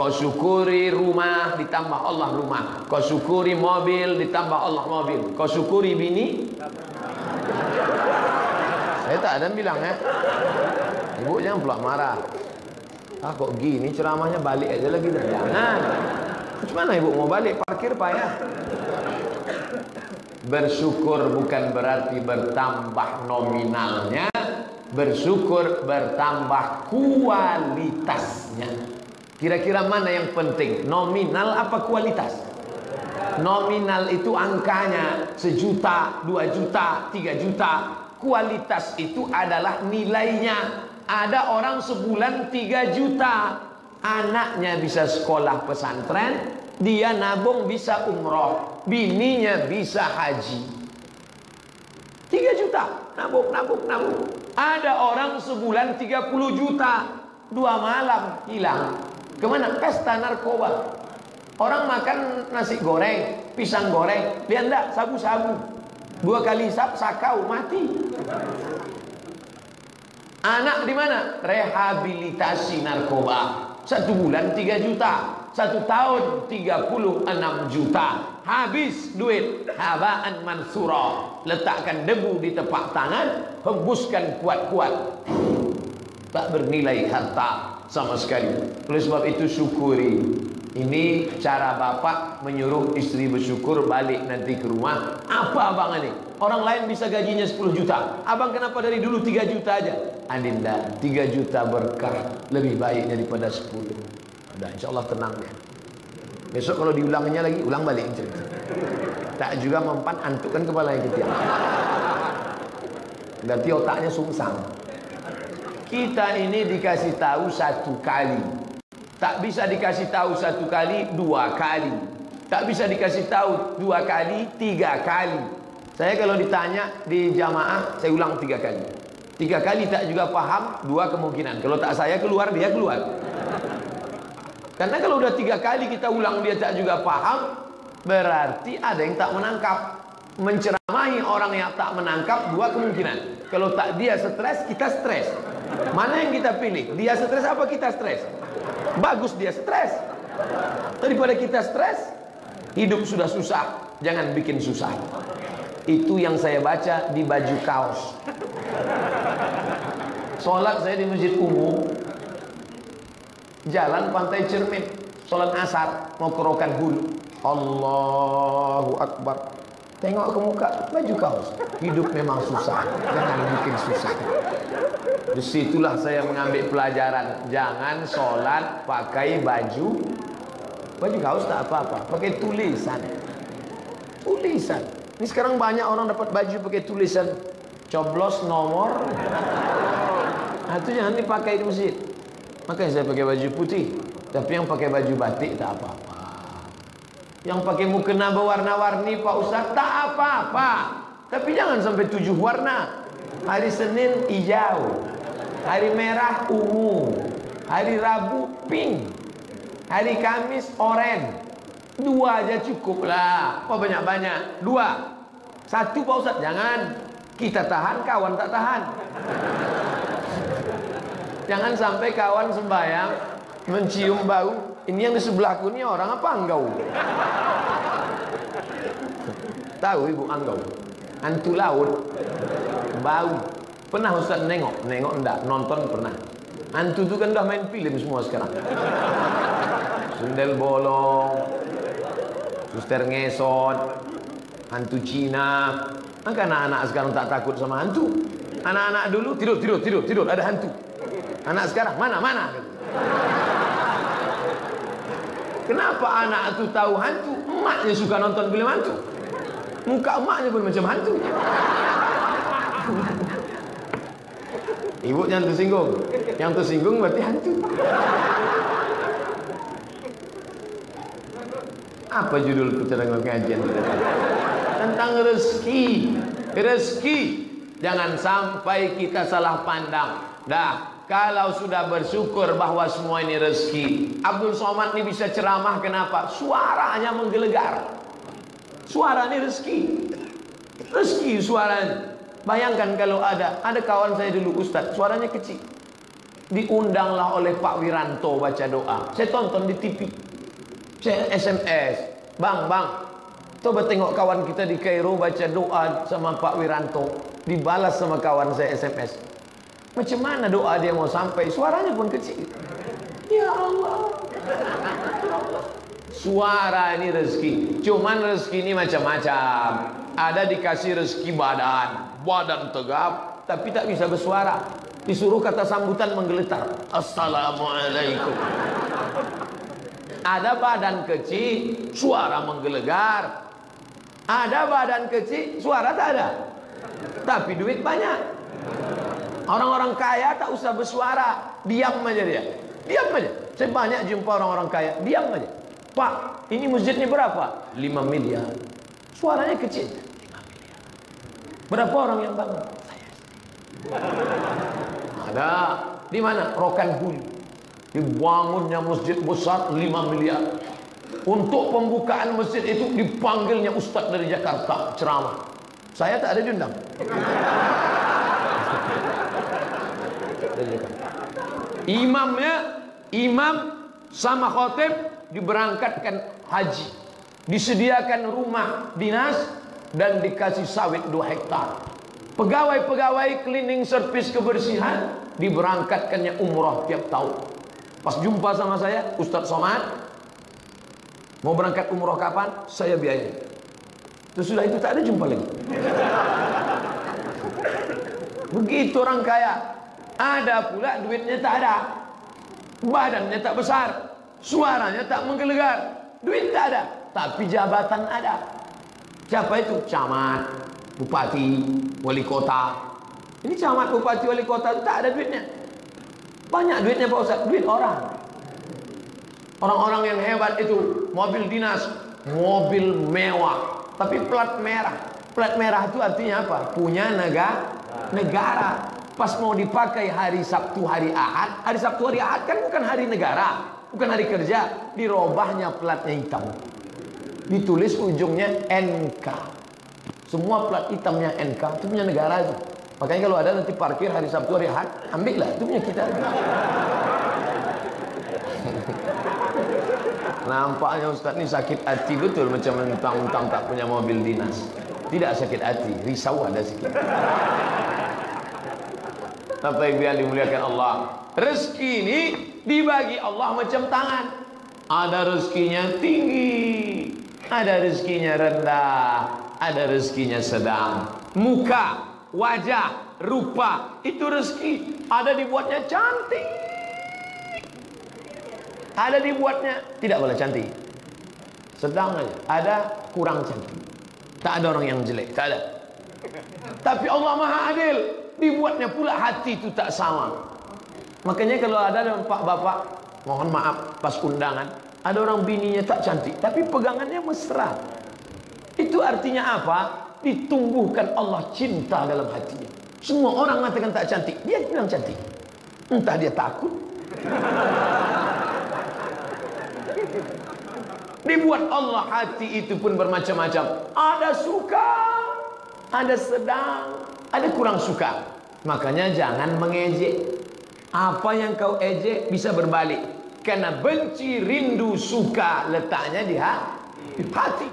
Kau syukuri rumah ditambah Allah rumah. Kau syukuri mobil ditambah Allah mobil. Kau syukuri bini. Saya tak ada bilang ya. Ibu jangan pula marah. Ah kok gini ceramahnya balik aja lagi dah. Jangan. Macam mana ibu mau balik parkir payah. Bersyukur bukan berarti bertambah nominalnya, bersyukur bertambah kualitasnya. Kira-kira mana yang penting? Nominal apa kualitas? Nominal itu angkanya sejuta, dua juta, tiga juta. Kualitas itu adalah nilainya. Ada orang sebulan tiga juta. Anaknya bisa sekolah pesantren, dia nabung bisa umroh, bininya bisa haji. Tiga juta, nabung, nabung, nabung. Ada orang sebulan 30 juta, dua malam hilang. Ke mana? Pesta narkoba. Orang makan nasi goreng, pisang goreng, dia enggak, sabu-sabu. Dua kali sap, sakau, mati. Anak di mana? Rehabilitasi narkoba. Satu bulan 3 juta. Satu tahun 36 juta. Habis duit. Habaan mansura. Letakkan debu di tepak tangan. Hembuskan kuat-kuat. Tak bernilai harta sama sekali. Oleh sebab itu syukuri. Ini cara bapak menyuruh istri bersyukur balik nanti ke rumah. Apa abang ini? Orang lain bisa gajinya 10 juta. Abang kenapa dari dulu 3 juta aja? Andinda, 3 juta berkah lebih baik daripada 10. Udah insya Allah tenang ya. Besok kalau diulangnya lagi, ulang balik cerita. Tak juga mempan antukkan kepala yang ketiak. Berarti otaknya sungsang. Kita ini dikasih tahu satu kali. Tak bisa dikasih tahu satu kali, dua kali. Tak bisa dikasih tahu dua kali, tiga kali. Saya kalau ditanya di jamaah, saya ulang tiga kali. Tiga kali tak juga paham, dua kemungkinan. Kalau tak saya keluar, dia keluar. Karena kalau udah tiga kali kita ulang dia tak juga paham, berarti ada yang tak menangkap. Menceramahi orang yang tak menangkap, dua kemungkinan. Kalau tak dia stres, kita stres. Mana yang kita pilih? Dia stres apa kita stres? Bagus dia stres. Daripada kita stres, hidup sudah susah, jangan bikin susah. Itu yang saya baca di baju kaos. Sholat saya di masjid umum, jalan pantai cermin, sholat asar, mau ke Rokan Hulu. Allahu Akbar. Tengok ke muka, baju kaos. Hidup memang susah, jangan bikin susah. Di situlah saya mengambil pelajaran. Jangan sholat pakai baju baju kaos tak apa-apa, pakai tulisan. Tulisan. Ini sekarang banyak orang dapat baju pakai tulisan coblos nomor. Nah, itu jangan dipakai di masjid. Makanya saya pakai baju putih. Tapi yang pakai baju batik tak apa-apa. Yang pakai mukena berwarna-warni Pak Ustaz tak apa-apa. Tapi jangan sampai tujuh warna. Hari Senin hijau. Hari merah ungu. Hari Rabu pink. Hari Kamis oranye. Dua aja cukup lah. Apa banyak-banyak? Dua. Satu Pak Ustaz jangan. Kita tahan, kawan tak tahan. Jangan sampai kawan sembahyang mencium bau. Ini yang di sebelahku ini orang apa enggau? Tahu ibu anggau? Antu laut. Bau. Pernah Ustaz nengok? Nengok enggak? Nonton pernah. Antu itu kan dah main film semua sekarang. Sundel bolong. Suster ngesot. Hantu Cina. Maka anak-anak sekarang tak takut sama hantu. Anak-anak dulu tidur, tidur, tidur, tidur. Ada hantu. Anak sekarang mana, mana? Kenapa anak itu tahu hantu? Emaknya suka nonton film hantu. Muka emaknya pun macam hantu. Ibu jangan tersinggung. Yang tersinggung berarti hantu. Apa judul keterangan kajian kita? Tentang rezeki. Rezeki. Jangan sampai kita salah pandang. Dah, kalau sudah bersyukur bahwa semua ini rezeki. Abdul Somad ini bisa ceramah kenapa? Suaranya menggelegar. Suara ini rezeki. Rezeki suaranya. Bayangkan kalau ada ada kawan saya dulu ustaz, suaranya kecil. diundanglah oleh Pak Wiranto baca doa. Saya tonton di TV. Saya SMS. Bang, bang. Coba tengok kawan kita di Kairo baca doa sama Pak Wiranto. Dibalas sama kawan saya SMS. Macam mana doa dia mau sampai? Suaranya pun kecil. Ya Allah. Suara ini rezeki. Cuman rezeki ini macam-macam. Ada dikasih rezeki badan. Badan tegap. Tapi tak bisa bersuara. Disuruh kata sambutan menggeletar. Assalamualaikum. Ada badan kecil, suara menggelegar. Ada badan kecil, suara tak ada. Tapi duit banyak. Orang-orang kaya tak usah bersuara, diam aja dia. Diam aja. Saya banyak jumpa orang-orang kaya, diam aja. Pak, ini masjid ini berapa? 5 miliar. Suaranya kecil. 5 miliar. Berapa orang yang bangun? Ada di mana? Rokan Hulu. Dibangunnya masjid besar 5 miliar. Untuk pembukaan masjid itu dipanggilnya ustaz dari Jakarta ceramah. Saya tak ada diundang. Imamnya, imam sama khotib diberangkatkan haji. Disediakan rumah dinas dan dikasih sawit 2 hektar. Pegawai-pegawai cleaning service kebersihan diberangkatkannya umrah tiap tahun. Pas jumpa sama saya, Ustaz Somad, mau berangkat umrah kapan? Saya biayai. Terus sudah itu tak ada jumpa lagi. Begitu orang kaya. Ada pula duitnya tak ada. Badannya tak besar. Suaranya tak menggelegar. Duit tak ada. Tapi jabatan ada. Siapa itu? Camat, bupati, wali kota. Ini camat, bupati, wali kota itu tak ada duitnya. Banyak duitnya Pak Ustaz, duit orang. Orang-orang yang hebat itu mobil dinas, mobil mewah, tapi plat merah. Plat merah itu artinya apa? Punya negara. Negara. Pas mau dipakai hari Sabtu, hari Ahad, hari Sabtu, hari Ahad kan bukan hari negara, bukan hari kerja, dirobahnya platnya hitam. Ditulis ujungnya NK. Semua plat hitamnya NK itu punya negara itu. Makanya kalau ada nanti parkir hari Sabtu hari Ahad, ambillah itu punya kita. Nampaknya Ustaz ni sakit hati betul macam mentang-mentang tak punya mobil dinas. Tidak sakit hati, risau ada sikit. Ibu yang dimuliakan Allah. Rezeki ini dibagi Allah macam tangan. Ada rezekinya tinggi, ada rezekinya rendah, ada rezekinya sedang. Muka, wajah, rupa, itu rezeki. Ada dibuatnya cantik. Ada dibuatnya tidak boleh cantik. Sedang aja. Ada kurang cantik. Tak ada orang yang jelek, tak ada. Tapi Allah Maha Adil, dibuatnya pula hati itu tak sama. Makanya kalau ada pak bapak, mohon maaf pas undangan, ada orang bininya tak cantik, tapi pegangannya mesra. Itu artinya apa? Ditumbuhkan Allah cinta dalam hatinya. Semua orang mengatakan tak cantik, dia bilang cantik. Entah dia takut. Dibuat Allah hati itu pun bermacam-macam. Ada suka, ada sedang, ada kurang suka. Makanya jangan mengejek. Apa yang kau ejek bisa berbalik. Karena benci, rindu, suka letaknya di hati.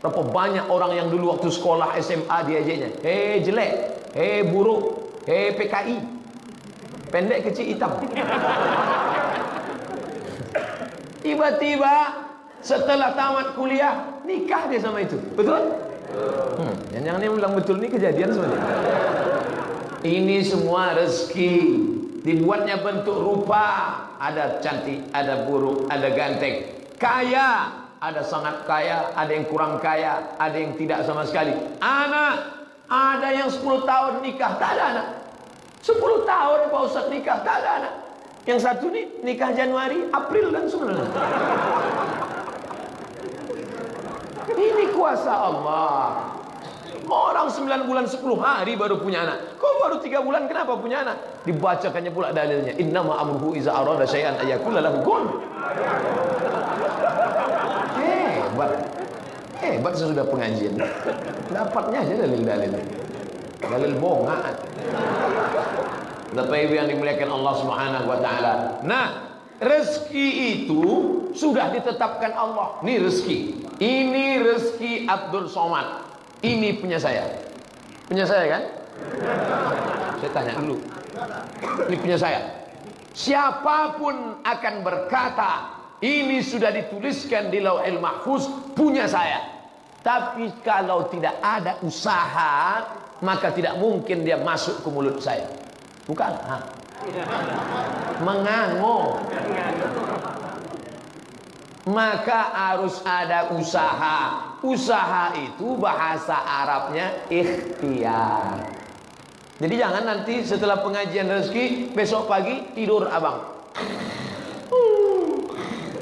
Berapa banyak orang yang dulu waktu sekolah SMA diejeknya. Hei jelek, hei buruk, hei PKI. Pendek kecil hitam. Tiba-tiba setelah tamat kuliah nikah dia sama itu. Betul? Hmm, yang yang ini bilang betul ini kejadian sebenarnya. Ini semua rezeki dibuatnya bentuk rupa, ada cantik, ada buruk, ada ganteng. Kaya, ada sangat kaya, ada yang kurang kaya, ada yang tidak sama sekali. Anak, ada yang 10 tahun nikah, tak ada anak. 10 tahun Pak Ustaz nikah, tak ada anak. Yang satu ni nikah Januari, April dan sebenarnya. Ini kuasa Allah. Orang 9 bulan 10 hari baru punya anak. Kau baru 3 bulan kenapa punya anak? Dibacakannya pula dalilnya. Innama amruhu iza arada syai'an ayakula lahu kun. Hebat. Hebat sesudah pengajian. Dapatnya aja dalil-dalil. Dalil bongaan. Bapak Ibu yang dimuliakan Allah Subhanahu wa taala. Nah, rezeki itu sudah ditetapkan Allah. Ini rezeki. Ini rezeki Abdul Somad. Ini punya saya. Punya saya kan? Saya tanya dulu. Ini punya saya. Siapa pun akan berkata, ini sudah dituliskan di Lauhil Mahfuz punya saya. Tapi kalau tidak ada usaha, maka tidak mungkin dia masuk ke mulut saya. Bukan? Ha. Mengango. Maka harus ada usaha. Usaha itu bahasa Arabnya ikhtiar. Jadi jangan nanti setelah pengajian rezeki besok pagi tidur abang.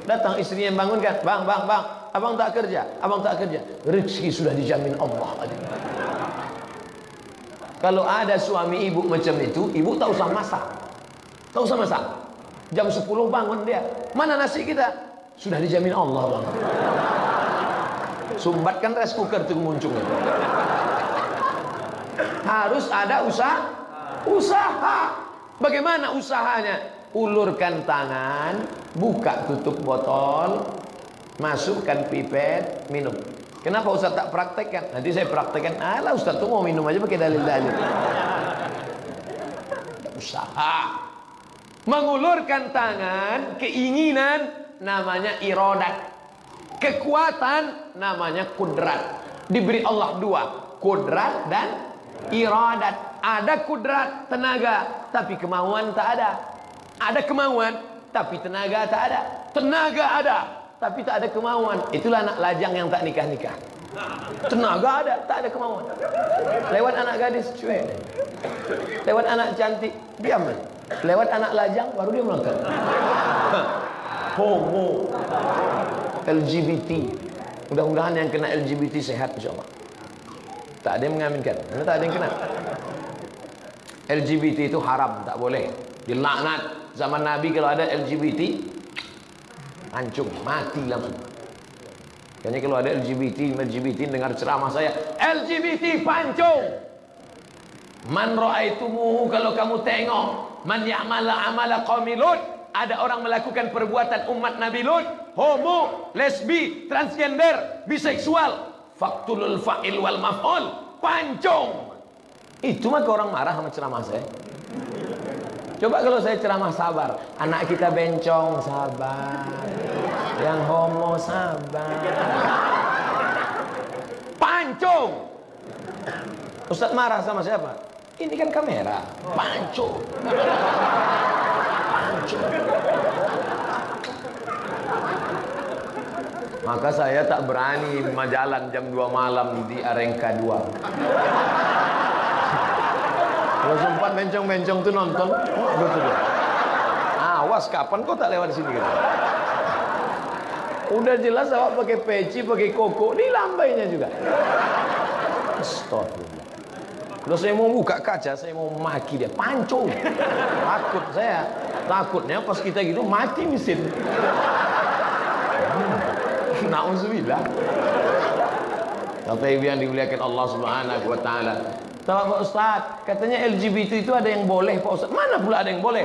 Datang istrinya bangunkan, bang, bang, bang, abang tak kerja, abang tak kerja. Rezeki sudah dijamin Allah. Kalau ada suami ibu macam itu, ibu tak usah masak, tak usah masak. Jam 10 bangun dia, mana nasi kita? Sudah dijamin Allah bang. Sumbatkan rice cooker itu muncul. Harus ada usaha. Usaha. Bagaimana usahanya? Ulurkan tangan, buka tutup botol, masukkan pipet, minum. Kenapa Ustaz tak praktekkan? Nanti saya praktekkan. Alah Ustaz tuh mau minum aja pakai dalil-dalil. Usaha. Mengulurkan tangan, keinginan namanya irodat. Kekuatan namanya kudrat. Diberi Allah dua, kudrat dan iradat. Ada kudrat, tenaga, tapi kemauan tak ada. Ada kemauan, tapi tenaga tak ada. Tenaga ada, tapi tak ada kemauan. Itulah anak lajang yang tak nikah-nikah. Tenaga ada, tak ada kemauan. Lewat anak gadis, cuek. Lewat anak cantik, diam. Lewat anak lajang, baru dia melangkah. Homo. LGBT. Mudah-mudahan yang kena LGBT sehat insyaAllah. Tak ada yang mengaminkan. Mana tak ada yang kena. LGBT itu haram, tak boleh. Dilaknat. Zaman Nabi kalau ada LGBT, hancur, mati langsung. Kayaknya kalau ada LGBT, LGBT dengar ceramah saya, LGBT pancung. Man ra'aitumuhu kalau kamu tengok, man ya'mala amala qaumi ada orang melakukan perbuatan umat Nabi Lut, homo, lesbi, transgender, biseksual, faktulul fa'il wal maf'ul. Pancung. Itu mah orang marah sama ceramah saya. Coba kalau saya ceramah sabar. Anak kita bencong sabar. Yang homo sabar. Pancung. Ustadz marah sama siapa? ini kan kamera. Pancung Maka saya tak berani majalan jam 2 malam di Arengka 2. Kalau sempat bencong-bencong tuh nonton, oh, gitu dia. Awas kapan kau tak lewat sini gitu. Udah jelas awak pakai peci, pakai koko, ini lambainya juga. Astagfirullah. Kalau saya mau buka kaca, saya mau maki dia, pancung. Takut saya. Takutnya pas kita gitu mati mesin. Nauzubillah. Bapak Ibu yang dimuliakan Allah Subhanahu wa taala. Tahu Pak Ustaz, katanya LGBT itu ada yang boleh Pak Ustaz. Mana pula ada yang boleh?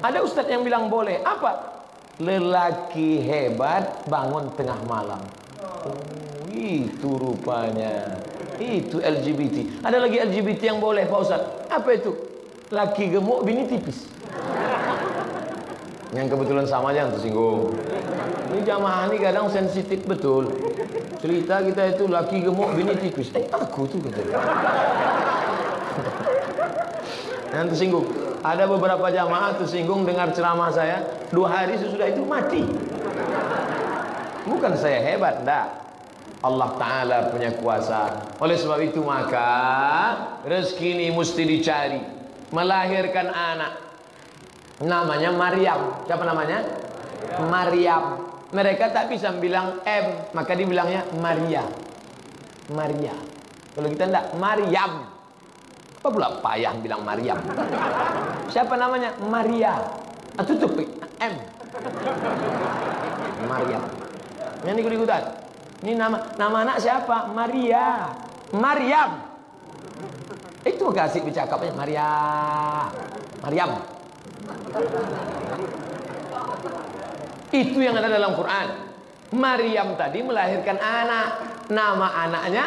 Ada Ustaz yang bilang boleh. Apa? Lelaki hebat bangun tengah malam. Oh, itu rupanya. Itu LGBT. Ada lagi LGBT yang boleh Pak Ustaz. Apa itu? Laki gemuk, bini tipis. Yang kebetulan sama aja yang tersinggung. Ini jamaah ini kadang sensitif betul. Cerita kita itu laki gemuk, bini tipis. Eh, aku tuh kata. Yang tersinggung. Ada beberapa jamaah tersinggung dengar ceramah saya. Dua hari sesudah itu mati. Bukan saya hebat, enggak. Allah Ta'ala punya kuasa. Oleh sebab itu maka rezeki ini mesti dicari. Melahirkan anak. Namanya Maryam. Siapa namanya? Maryam. Mereka tak bisa bilang M, maka dibilangnya Maria. Maria. Kalau kita tidak Maryam. Apa pula payah bilang Maryam? Siapa namanya? Maria. Ah, tutup M. Maryam. Yang ikut-ikutan. Ini nama nama anak siapa? Maria. Maryam. Itu kasih bercakapnya Maria. Maryam. Itu yang ada dalam Quran. Maryam tadi melahirkan anak. Nama anaknya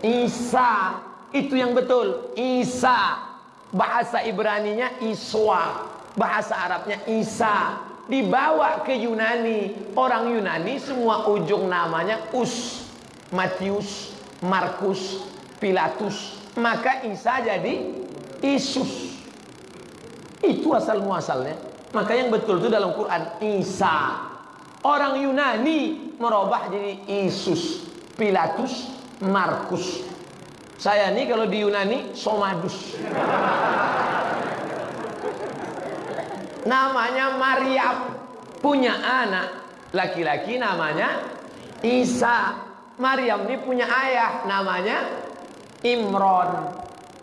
Isa. Itu yang betul. Isa. Bahasa Ibraninya Iswa. Bahasa Arabnya Isa. Dibawa ke Yunani. Orang Yunani semua ujung namanya Us. Matius, Markus, Pilatus. Maka Isa jadi Isus. Itu asal muasalnya. Maka yang betul itu dalam Quran Isa. Orang Yunani merubah jadi Isus, Pilatus, Markus. Saya ini kalau di Yunani Somadus. Namanya Maryam punya anak laki-laki namanya Isa. Maryam ini punya ayah namanya Imron.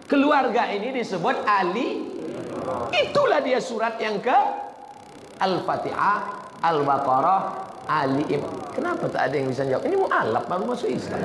Keluarga ini disebut Ali. Itulah dia surat yang ke Al-Fatihah, Al-Baqarah, Ali Imran. Kenapa tak ada yang bisa jawab? Ini mu'alaf baru masuk Islam.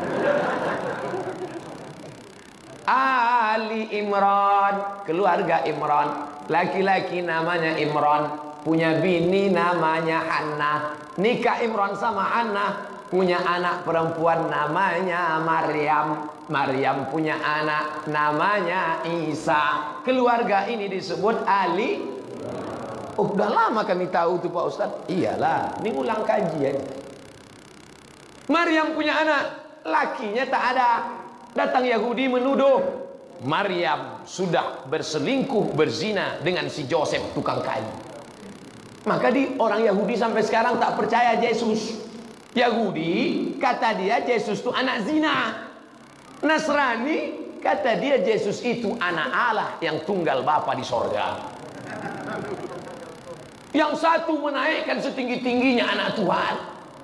Ali Imran, keluarga Imran. Laki-laki namanya Imran, punya bini namanya Hannah. Nikah Imran sama Hannah, punya anak perempuan namanya Maryam. Maryam punya anak namanya Isa. Keluarga ini disebut Ali. Oh, udah lama kami tahu tuh Pak Ustaz. Iyalah, ini ulang kajian. Maryam punya anak, lakinya tak ada. Datang Yahudi menuduh Maryam sudah berselingkuh berzina dengan si Joseph tukang kayu. Maka di orang Yahudi sampai sekarang tak percaya Yesus. Yahudi kata dia Yesus itu anak zina. Nasrani kata dia Yesus itu anak Allah yang tunggal Bapa di sorga. Yang satu menaikkan setinggi-tingginya anak Tuhan.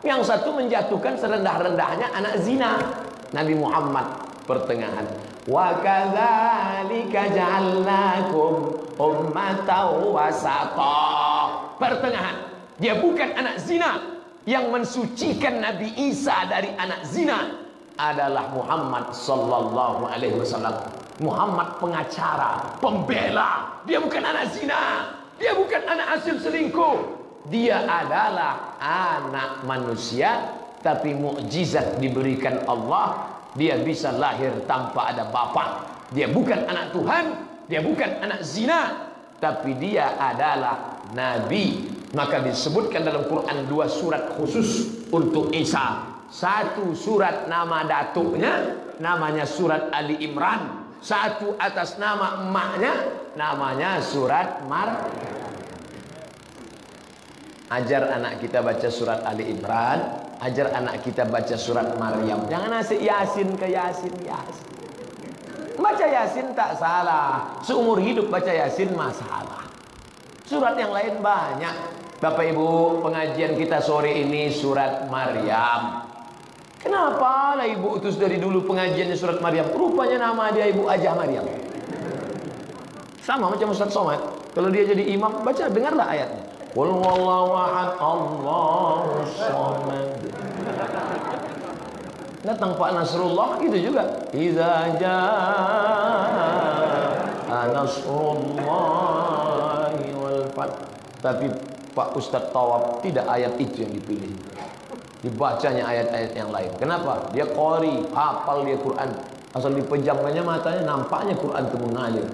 Yang satu menjatuhkan serendah-rendahnya anak zina. Nabi Muhammad pertengahan. Wa kadzalika ja'alnakum ummatan wasata. Pertengahan. Dia bukan anak zina yang mensucikan Nabi Isa dari anak zina adalah Muhammad sallallahu alaihi wasallam. Muhammad pengacara, pembela. Dia bukan anak zina. Dia bukan anak hasil selingkuh. Dia adalah anak manusia tapi mukjizat diberikan Allah dia bisa lahir tanpa ada bapa. Dia bukan anak Tuhan, dia bukan anak zina, tapi dia adalah nabi. Maka disebutkan dalam Quran dua surat khusus untuk Isa. Satu surat nama datuknya namanya surat Ali Imran. Satu atas nama emaknya namanya surat Mar. Ajar anak kita baca surat Ali Imran, ajar anak kita baca surat Maryam. Jangan asik Yasin ke Yasin, Yasin. Baca Yasin tak salah. Seumur hidup baca Yasin masalah. Surat yang lain banyak. Bapak Ibu, pengajian kita sore ini surat Maryam. Kenapa lah ibu utus dari dulu pengajiannya surat Maryam? Rupanya nama dia ibu Ajah Maryam. Sama macam Ustaz Somad. Kalau dia jadi imam, baca dengarlah ayatnya. Qul wallahu ahad Allahu samad. Datang Pak Nasrullah gitu juga. Iza jaa nasrullahi wal fath. Tapi Pak Ustaz Tawab tidak ayat itu yang dipilih. Dibacanya ayat-ayat yang lain. Kenapa? Dia qori, hafal dia Quran. Asal dipejamkannya matanya nampaknya Quran itu mengalir.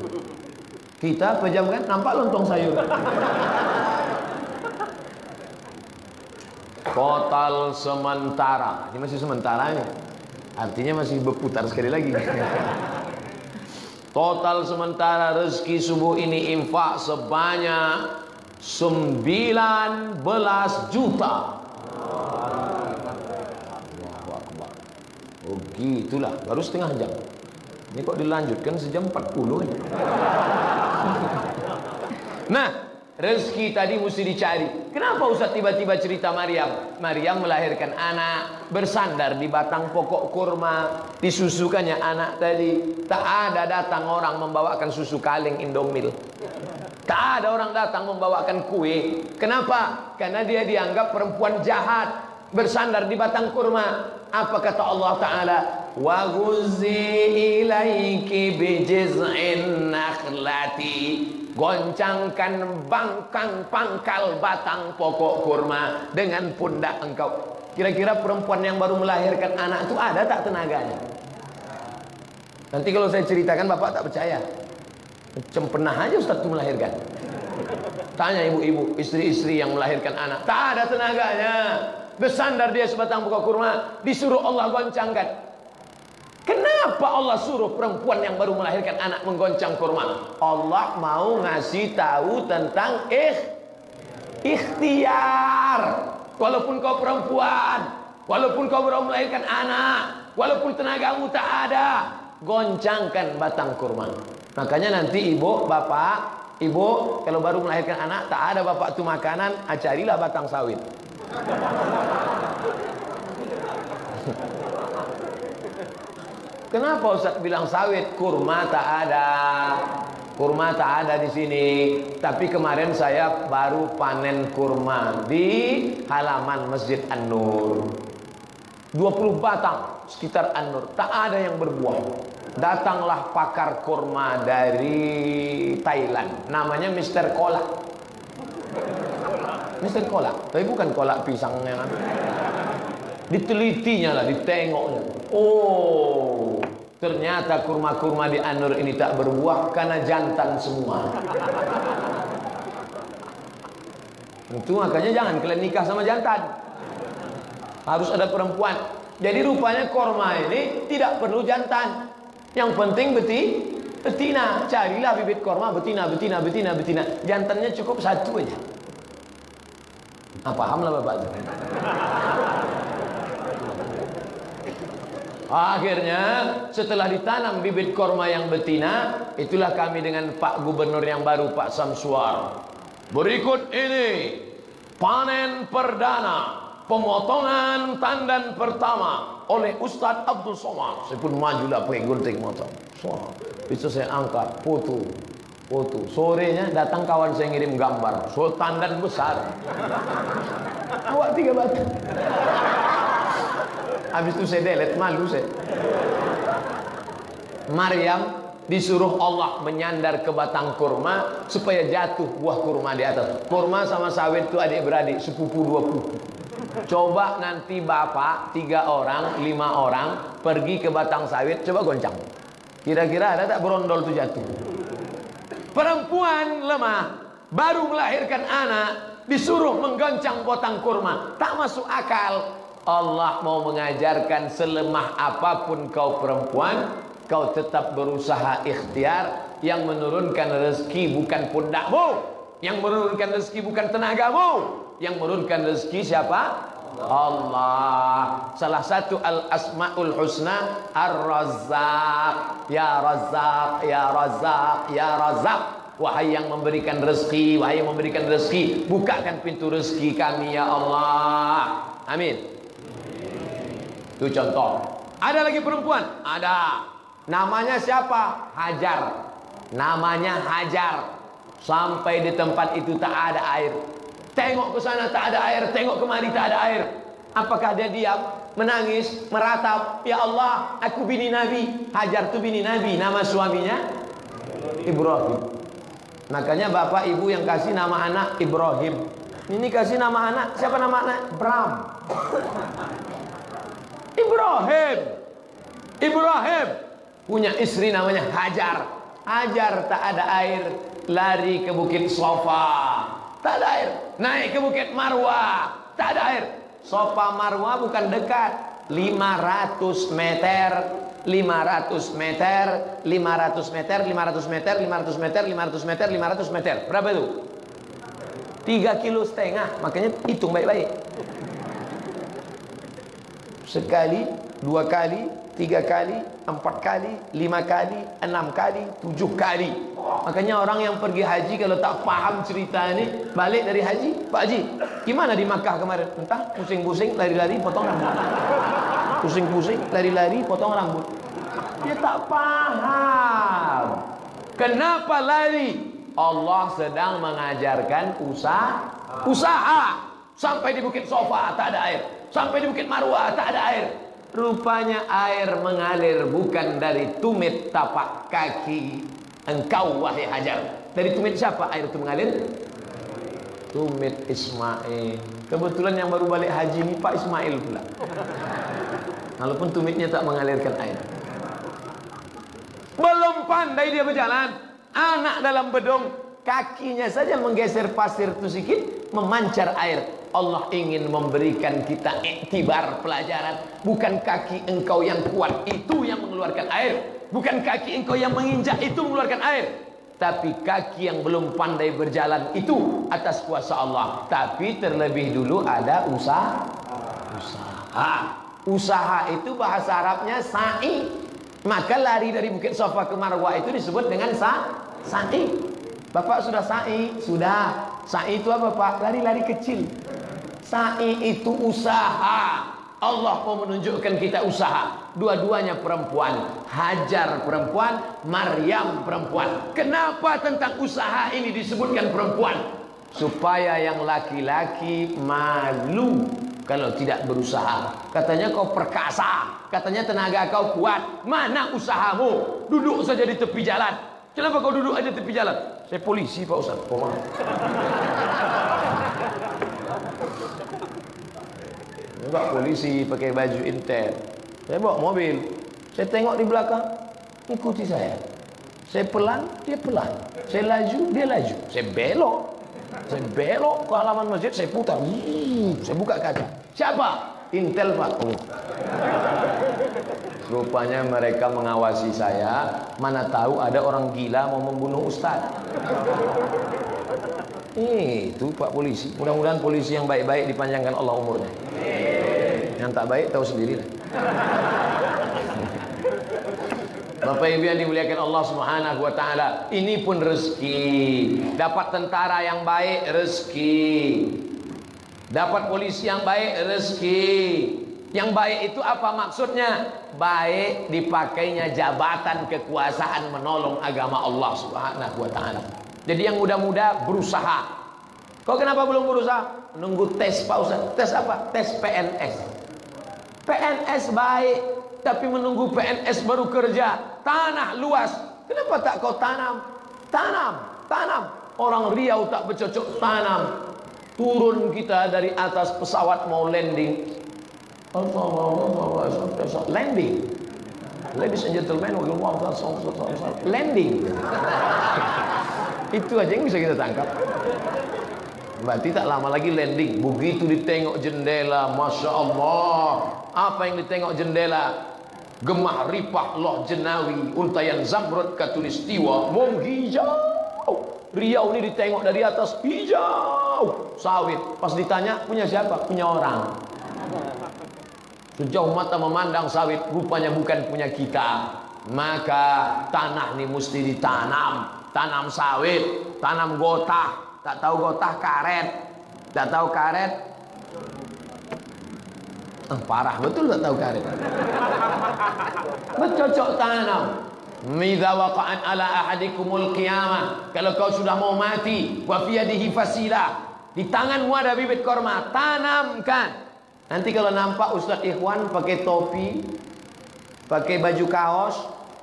Kita pejamkan nampak lontong sayur. Total sementara. Ini masih sementara ini. Artinya masih berputar sekali lagi. Total sementara rezeki subuh ini infak sebanyak 19 juta. Oh gitulah, baru setengah jam. Ini kok dilanjutkan sejam 40 ini. Nah, rezeki tadi mesti dicari. Kenapa Ustaz tiba-tiba cerita Maryam? Maryam melahirkan anak, bersandar di batang pokok kurma, disusukannya anak tadi. Tak ada datang orang membawakan susu kaleng Indomil. Tak ada orang datang membawakan kue. Kenapa? Karena dia dianggap perempuan jahat. Bersandar di batang kurma. Apa kata Allah Ta'ala? Wa ilaiki bijiz'in nakhlati Goncangkan bangkang pangkal batang pokok kurma dengan pundak engkau. Kira-kira perempuan yang baru melahirkan anak itu ada tak tenaganya? Nanti kalau saya ceritakan bapak tak percaya. Macam pernah aja Ustaz itu melahirkan. Tanya ibu-ibu, istri-istri yang melahirkan anak. Tak ada tenaganya. Bersandar dia sebatang pokok kurma. Disuruh Allah goncangkan. Kenapa Allah suruh perempuan yang baru melahirkan anak menggoncang kurma? Allah mau ngasih tahu tentang ikh, ikhtiar. Walaupun kau perempuan, walaupun kau baru melahirkan anak, walaupun tenagamu tak ada, goncangkan batang kurma. Makanya nanti ibu, bapak, ibu kalau baru melahirkan anak tak ada bapak tu makanan, acarilah batang sawit. Kenapa Ustaz bilang sawit? Kurma tak ada. Kurma tak ada di sini. Tapi kemarin saya baru panen kurma di halaman Masjid An-Nur. 20 batang sekitar An-Nur. Tak ada yang berbuah. Datanglah pakar kurma dari Thailand. Namanya Mr. Kolak. Mr. Kolak. Tapi bukan kolak pisang yang Ditelitinya lah, ditengoknya. Oh, ternyata kurma-kurma di Anur ini tak berbuah karena jantan semua. Itu makanya jangan kalian nikah sama jantan. Harus ada perempuan. Jadi rupanya kurma ini tidak perlu jantan. Yang penting beti, betina. Carilah bibit kurma betina, betina, betina, betina. Jantannya cukup satu aja. Ah, paham lah bapak Akhirnya setelah ditanam bibit korma yang betina, itulah kami dengan Pak Gubernur yang baru Pak Samsuar. Berikut ini panen perdana pemotongan tandan pertama oleh Ustadz Abdul Somad. Saya pun maju lah pakai gunting motor. So, bisa saya angkat foto foto. Sorenya datang kawan saya ngirim gambar. So tandan besar. Awak tiga batu. Habis itu saya delete, malu saya. Maryam disuruh Allah menyandar ke batang kurma supaya jatuh buah kurma di atas. Kurma sama sawit itu adik-beradik, sepupu dua pupu. Coba nanti bapak tiga orang, lima orang pergi ke batang sawit, coba goncang. Kira-kira ada tak berondol itu jatuh? Perempuan lemah baru melahirkan anak disuruh menggoncang batang kurma, tak masuk akal. Allah mau mengajarkan selemah apapun kau perempuan kau tetap berusaha ikhtiar. Yang menurunkan rezeki bukan pundakmu. Yang menurunkan rezeki bukan tenagamu. Yang menurunkan rezeki siapa? Allah. Salah satu al asmaul husna ar razzaq ya razzaq ya razzaq ya razzaq. Wahai yang memberikan rezeki wahai yang memberikan rezeki bukakan pintu rezeki kami ya Allah. Amin itu contoh. Ada lagi perempuan? Ada. Namanya siapa? Hajar. Namanya Hajar. Sampai di tempat itu tak ada air. Tengok ke sana tak ada air, tengok kemari tak ada air. Apakah dia diam, menangis, meratap, "Ya Allah, aku bini Nabi." Hajar tu bini Nabi, nama suaminya Ibrahim. Makanya bapak ibu yang kasih nama anak Ibrahim. Ini kasih nama anak, siapa nama anak? Bram. Ibrahim. Ibrahim. Punya istri namanya Hajar. Hajar tak ada air. Lari ke bukit Sofa. Tak ada air. Naik ke bukit Marwa. Tak ada air. Sofa Marwa bukan dekat. 500 meter. 500 meter. 500 meter 500 meter 500 meter 500 meter 500 meter. Berapa itu 3 kilo setengah makanya hitung baik-baik sekali, dua kali, tiga kali, empat kali, lima kali, enam kali, tujuh kali. Makanya orang yang pergi haji kalau tak paham cerita ini, balik dari haji, Pak Haji, gimana di Makkah kemarin? Entah, pusing-pusing, lari-lari, potong rambut. Pusing-pusing, lari-lari, potong rambut. Dia tak paham. Kenapa lari? Allah sedang mengajarkan usaha. Usaha. Sampai di Bukit Sofa tak ada air. Sampai di Bukit Marwah tak ada air. Rupanya air mengalir bukan dari tumit tapak kaki. Engkau wahai Hajar. Dari tumit siapa air itu mengalir? Tumit Ismail. Kebetulan yang baru balik haji ini Pak Ismail pula. Walaupun tumitnya tak mengalirkan air. Belum pandai dia berjalan. Anak dalam bedong. Kakinya saja menggeser pasir itu sedikit. Memancar air. Allah ingin memberikan kita iktibar pelajaran. Bukan kaki engkau yang kuat itu yang mengeluarkan air. Bukan kaki engkau yang menginjak itu mengeluarkan air. Tapi kaki yang belum pandai berjalan itu atas kuasa Allah. Tapi terlebih dulu ada usaha. Usaha. Usaha itu bahasa Arabnya sa'i. Maka lari dari Bukit Sofa ke Marwah itu disebut dengan sa sa'i. Bapak sudah sa'i? Sudah. Sa'i itu apa Pak? Lari-lari kecil. Sa'i itu usaha. Allah mau menunjukkan kita usaha. Dua-duanya perempuan. Hajar perempuan, Maryam perempuan. Kenapa tentang usaha ini disebutkan perempuan? Supaya yang laki-laki malu kalau tidak berusaha. Katanya kau perkasa, katanya tenaga kau kuat. Mana usahamu? Duduk saja di tepi jalan. Kenapa kau duduk aja di tepi jalan? Saya polisi Pak Ustaz. Oh, maaf. Pak polisi pakai baju intel. Saya bawa mobil. Saya tengok di belakang, ikuti saya. Saya pelan, dia pelan. Saya laju, dia laju. Saya belok. Saya belok ke halaman masjid, saya putar. Saya buka kaca. Siapa? Intel Pak. Oh. Rupanya mereka mengawasi saya. Mana tahu ada orang gila mau membunuh Ustaz. Itu Pak polisi. Mudah-mudahan polisi yang baik-baik dipanjangkan Allah umurnya. Yang tak baik tahu sendiri lah. Bapak Ibu yang dimuliakan Allah Subhanahu wa taala, ini pun rezeki. Dapat tentara yang baik rezeki. Dapat polisi yang baik rezeki. Yang baik itu apa maksudnya? Baik dipakainya jabatan kekuasaan menolong agama Allah Subhanahu wa taala. Jadi yang muda-muda berusaha. Kau kenapa belum berusaha? Nunggu tes Pak Ustaz. Tes apa? Tes PNS. PNS baik, tapi menunggu PNS baru kerja. Tanah luas. Kenapa tak kau tanam? Tanam, tanam. Orang Riau tak bercocok tanam. Turun kita dari atas pesawat mau landing. Landing. Ladies and gentlemen, landing. Itu aja yang bisa kita tangkap. Berarti tak lama lagi landing. Begitu ditengok jendela, masya Allah. Apa yang ditengok jendela? Gemah ripah loh jenawi, untayan zamrud katulistiwa, hijau. Riau ini ditengok dari atas hijau, sawit. Pas ditanya punya siapa? Punya orang. Sejauh mata memandang sawit, rupanya bukan punya kita. Maka tanah ini mesti ditanam, tanam sawit, tanam gotah, tak tahu gotah karet tak tahu karet eh, parah betul tak tahu karet bercocok tanam Midza waqa'an ala ahadikumul qiyamah. Kalau kau sudah mau mati wa fi di tanganmu ada bibit korma tanamkan. Nanti kalau nampak Ustaz Ikhwan pakai topi pakai baju kaos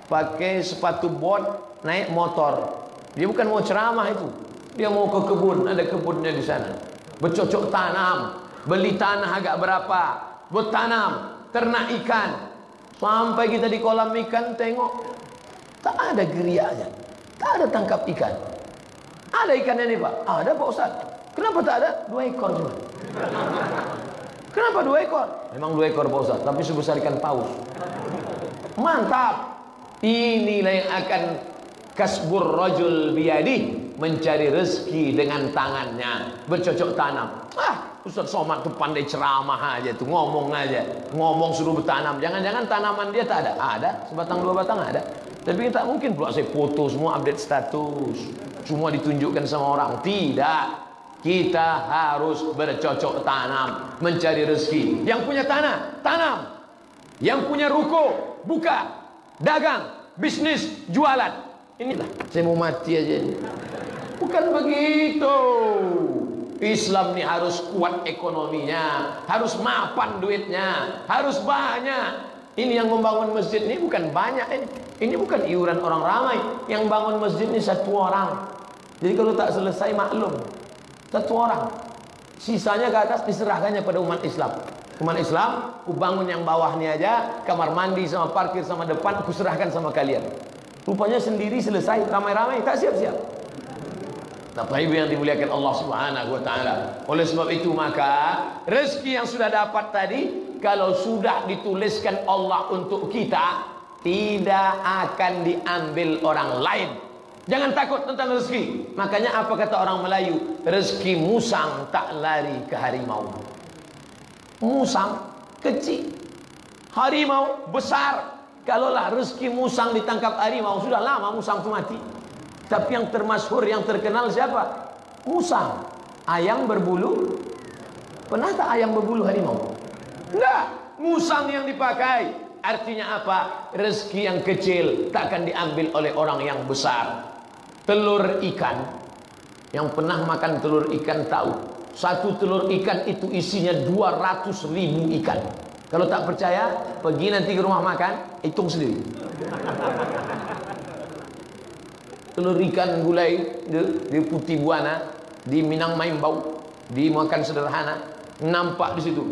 pakai sepatu bot naik motor. Dia bukan mau ceramah itu. Dia mau ke kebun, ada kebunnya di sana. Bercocok tanam, beli tanah agak berapa, bertanam, ternak ikan. Sampai kita di kolam ikan tengok, tak ada gerianya, tak ada tangkap ikan. Ada ikannya nih Pak? Ada Pak Ustaz. Kenapa tak ada? Dua ekor cuma. Kenapa dua ekor? Memang dua ekor Pak Ustaz, tapi sebesar ikan paus. Mantap. Inilah yang akan kasbur rajul biyadi mencari rezeki dengan tangannya bercocok tanam ah Ustaz Somad tuh pandai ceramah aja tuh ngomong aja ngomong suruh bertanam jangan-jangan tanaman dia tak ada ada sebatang dua batang ada tapi tak mungkin pula saya foto semua update status. Semua ditunjukkan sama orang. Tidak. Kita harus bercocok tanam mencari rezeki. Yang punya tanah tanam. Yang punya ruko buka. Dagang bisnis jualan. Inilah. Saya mau mati aja Bukan begitu. Islam ini harus kuat ekonominya, harus mapan duitnya, harus banyak. Ini yang membangun masjid ini bukan banyak ini. Ini bukan iuran orang ramai. Yang bangun masjid ini satu orang. Jadi kalau tak selesai maklum. Satu orang. Sisanya ke atas diserahkannya pada umat Islam. Umat Islam, ku bangun yang bawah ni aja, kamar mandi sama parkir sama depan, ku serahkan sama kalian. Rupanya sendiri selesai, ramai-ramai, tak siap-siap. Bapak Ibu yang dimuliakan Allah Subhanahu wa taala. Oleh sebab itu maka rezeki yang sudah dapat tadi kalau sudah dituliskan Allah untuk kita tidak akan diambil orang lain. Jangan takut tentang rezeki. Makanya apa kata orang Melayu? Rezeki musang tak lari ke harimau. Musang kecil. Harimau besar. Kalaulah rezeki musang ditangkap harimau sudah lama musang itu mati. Tapi yang termasyhur yang terkenal siapa? Musang. Ayam berbulu. Pernah tak ayam berbulu harimau? Enggak. Musang yang dipakai. Artinya apa? Rezeki yang kecil takkan diambil oleh orang yang besar. Telur ikan. Yang pernah makan telur ikan tahu. Satu telur ikan itu isinya 200 ribu ikan. Kalau tak percaya, pergi nanti ke rumah makan, hitung sendiri. telur ikan gulai dia putih buana di Minang Main bau dimakan sederhana nampak di situ.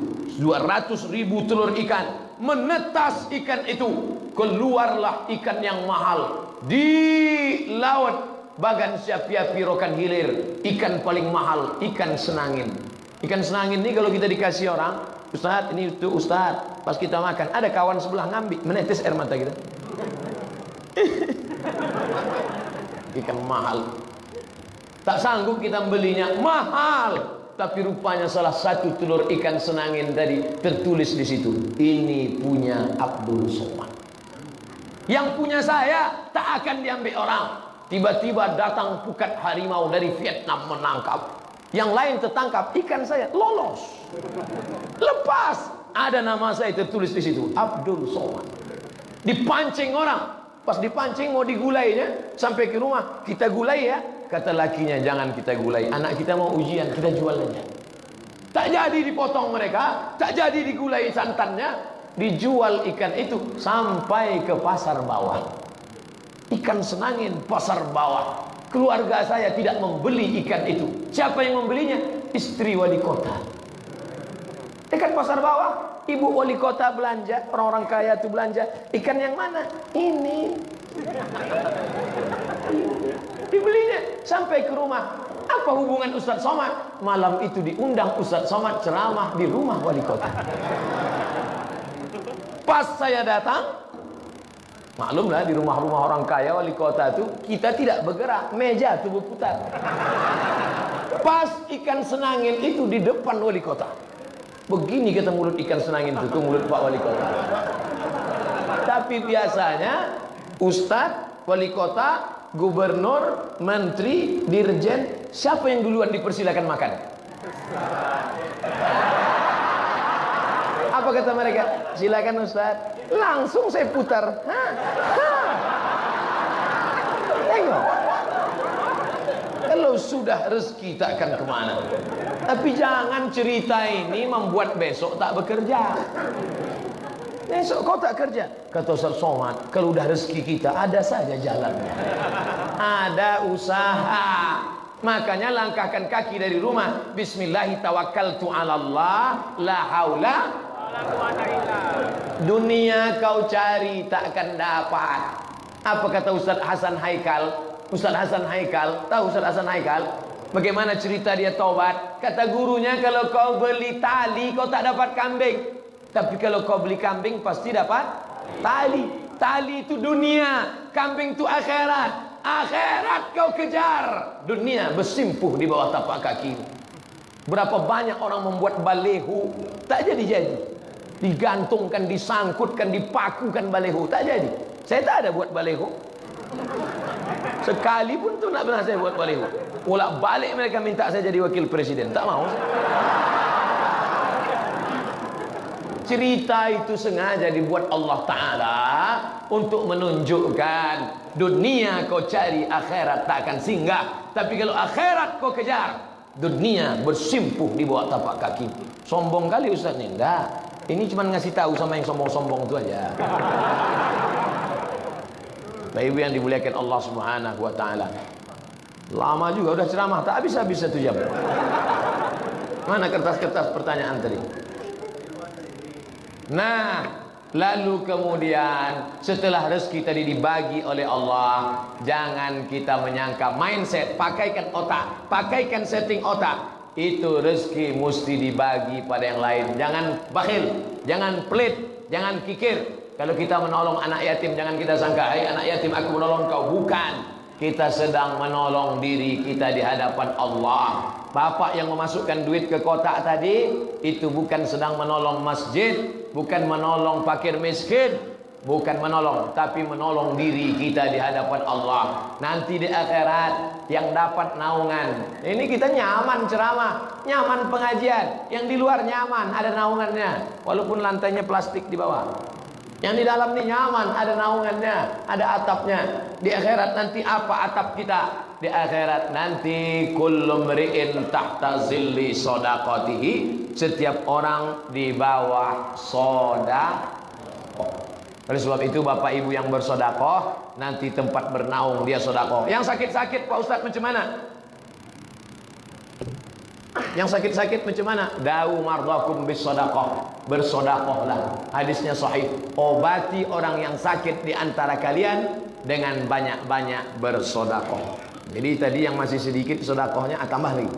200 ribu telur ikan. Menetas ikan itu. Keluarlah ikan yang mahal. Di laut bagan siapi-api rokan hilir. Ikan paling mahal ikan senangin. Ikan senangin ini kalau kita dikasih orang Ustaz ini itu Ustaz pas kita makan ada kawan sebelah ngambil. Menetes air mata kita. Ikan mahal. Tak sanggup kita belinya. Mahal tapi rupanya salah satu telur ikan senangin tadi tertulis di situ ini punya Abdul Somad. Yang punya saya tak akan diambil orang. Tiba-tiba datang pukat harimau dari Vietnam menangkap. Yang lain tertangkap ikan saya lolos. Lepas. Ada nama saya tertulis di situ Abdul Somad. Dipancing orang. Pas dipancing mau digulainya sampai ke rumah, kita gulai ya. Kata lakinya jangan kita gulai. Anak kita mau ujian, kita jual aja. Tak jadi dipotong mereka, tak jadi digulai santannya, dijual ikan itu sampai ke pasar bawah. Ikan senangin pasar bawah. Keluarga saya tidak membeli ikan itu. Siapa yang membelinya? Istri wali kota. Ikan pasar bawah, Ibu wali kota belanja, orang-orang kaya itu belanja. Ikan yang mana? Ini. Dibelinya sampai ke rumah. Apa hubungan Ustaz Somad? Malam itu diundang Ustaz Somad ceramah di rumah wali kota. Pas saya datang, maklumlah di rumah-rumah orang kaya wali kota itu kita tidak bergerak, meja itu berputar. Pas ikan senangin itu di depan wali kota. Begini kata mulut ikan senangin itu, itu mulut Pak Wali Kota. Tapi biasanya Ustadz, Wali Kota, Gubernur, Menteri, Dirjen, siapa yang duluan dipersilakan makan? Apa kata mereka? Silakan Ustadz. Langsung saya putar. Tengok. Kalau sudah rezeki takkan ke mana. Tapi jangan cerita ini membuat besok tak bekerja. Besok kau tak kerja. Kata Ustaz Somad, kalau udah rezeki kita ada saja jalannya. Ada usaha. Makanya langkahkan kaki dari rumah. Bismillahi tawakkaltu ala Allah. La haula. Dunia kau cari takkan dapat. Apa kata Ustaz Hasan Haikal? Ustaz Hasan Haikal, tahu Ustaz Hasan Haikal? Bagaimana cerita dia taubat? Kata gurunya kalau kau beli tali kau tak dapat kambing. Tapi kalau kau beli kambing pasti dapat tali. Tali itu dunia, kambing itu akhirat. Akhirat kau kejar. Dunia bersimpuh di bawah tapak kaki. Berapa banyak orang membuat balehu tak jadi-jadi. Digantungkan, disangkutkan, dipakukan balehu tak jadi. Saya tak ada buat balehu. Sekali pun tu nak pernah saya buat balik. Ulak balik mereka minta saya jadi wakil presiden. Tak mau. Cerita itu sengaja dibuat Allah Ta'ala untuk menunjukkan dunia kau cari akhirat tak akan singgah. Tapi kalau akhirat kau kejar, dunia bersimpuh di bawah tapak kaki. Sombong kali Ustaz ni. Tak. Ini cuma ngasih tahu sama yang sombong-sombong itu aja. Ibu yang dimuliakan Allah Subhanahu wa taala. Lama juga udah ceramah, tak habis-habis satu jam. Mana kertas-kertas pertanyaan tadi? Nah, lalu kemudian setelah rezeki tadi dibagi oleh Allah, jangan kita menyangka mindset, pakaikan otak, pakaikan setting otak. Itu rezeki mesti dibagi pada yang lain. Jangan bakhil, jangan pelit, jangan kikir. Kalau kita menolong anak yatim, jangan kita sangka, "Hai anak yatim, aku menolong kau." Bukan. Kita sedang menolong diri kita di hadapan Allah. Bapak yang memasukkan duit ke kotak tadi itu bukan sedang menolong masjid, bukan menolong fakir miskin, bukan menolong tapi menolong diri kita di hadapan Allah. Nanti di akhirat yang dapat naungan. Ini kita nyaman ceramah, nyaman pengajian, yang di luar nyaman ada naungannya walaupun lantainya plastik di bawah. Yang di dalam ini nyaman, ada naungannya, ada atapnya. Di akhirat nanti apa atap kita? Di akhirat nanti kullu mri'in tahta zilli sadaqatihi. Setiap orang di bawah sedekah. Oleh sebab itu Bapak Ibu yang bersodakoh Nanti tempat bernaung dia sodakoh Yang sakit-sakit Pak Ustadz macam mana? Yang sakit-sakit macam mana? Da'u mardakum bis sodakoh Bersodakohlah. Hadisnya sahih. Obati orang yang sakit di antara kalian Dengan banyak-banyak bersodakoh. Jadi tadi yang masih sedikit sodakohnya ah, tambah lagi.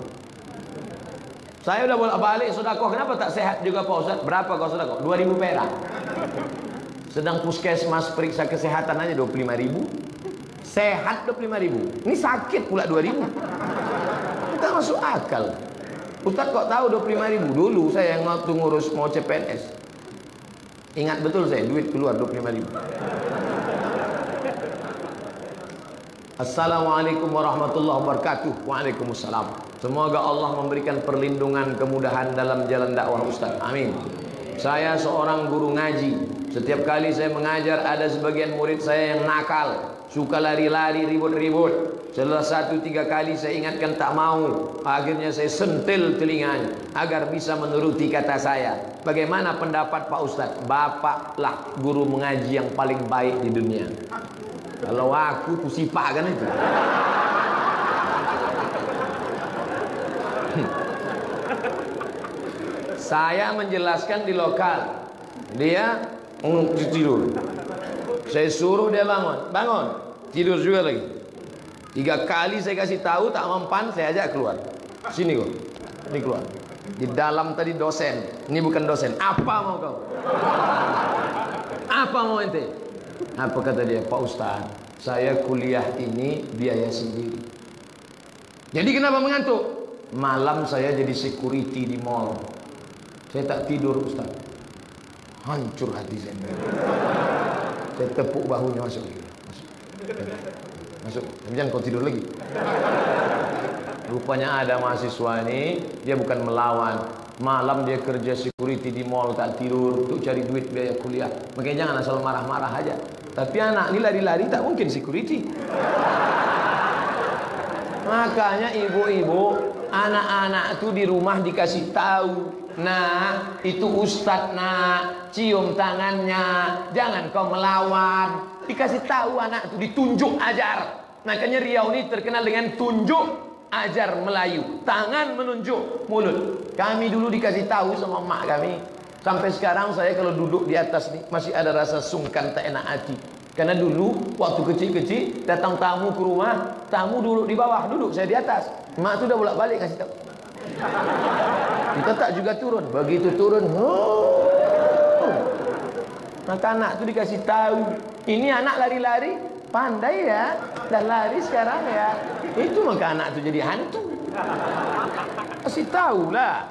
Saya udah bolak balik sodakoh. Kenapa tak sehat juga Pak Ustaz? Berapa kau sodakoh? 2000 perak. Sedang puskesmas periksa kesehatan aja 25 ribu. Sehat 25 ribu. Ini sakit pula 2 ribu. Kita masuk akal Ustaz kok tahu 25 ribu? Dulu saya yang waktu ngurus mau CPNS. Ingat betul saya, duit keluar 25 ribu. Assalamualaikum warahmatullahi wabarakatuh. Waalaikumsalam. Semoga Allah memberikan perlindungan kemudahan dalam jalan dakwah Ustaz. Amin. Saya seorang guru ngaji. Setiap kali saya mengajar ada sebagian murid saya yang nakal, suka lari-lari ribut-ribut. Setelah satu tiga kali saya ingatkan tak mau. Akhirnya saya sentil telinganya Agar bisa menuruti kata saya. Bagaimana pendapat Pak Ustadz? Bapaklah guru mengaji yang paling baik di dunia. Kalau aku tuh sifat kan itu. Saya menjelaskan di lokal. Dia tidur Saya suruh dia bangun. Bangun Tidur juga lagi Tiga kali saya kasih tahu tak mempan saya ajak keluar. Sini kok. Ini keluar. Di dalam tadi dosen. Ini bukan dosen. Apa mau kau? Apa mau ente? Apa kata dia? Pak Ustaz, saya kuliah ini biaya sendiri. Jadi kenapa mengantuk? Malam saya jadi security di mall. Saya tak tidur Ustaz. Hancur hati saya. Saya tepuk bahunya masuk. Masuk. Jangan kau tidur lagi. Rupanya ada mahasiswa ini, dia bukan melawan. Malam dia kerja security di mall tak tidur untuk cari duit biaya kuliah. Makanya jangan asal marah-marah aja. Tapi anak ini lari-lari tak mungkin security. Makanya ibu-ibu, anak-anak itu di rumah dikasih tahu. Nah, itu ustadz nak, cium tangannya, jangan kau melawan. Dikasih tahu anak itu ditunjuk ajar. Makanya Riau ini terkenal dengan tunjuk ajar Melayu. Tangan menunjuk mulut. Kami dulu dikasih tahu sama mak kami. Sampai sekarang saya kalau duduk di atas nih masih ada rasa sungkan tak enak hati. Karena dulu waktu kecil-kecil datang tamu ke rumah, tamu duduk di bawah, duduk saya di atas. Mak tu dah bolak-balik kasih tahu. Kita tak juga turun. Begitu turun, oh. Maka anak tu dikasih tahu ini anak lari-lari, pandai ya, dan lari sekarang ya. Itu maka anak itu jadi hantu. Kasih tahu lah.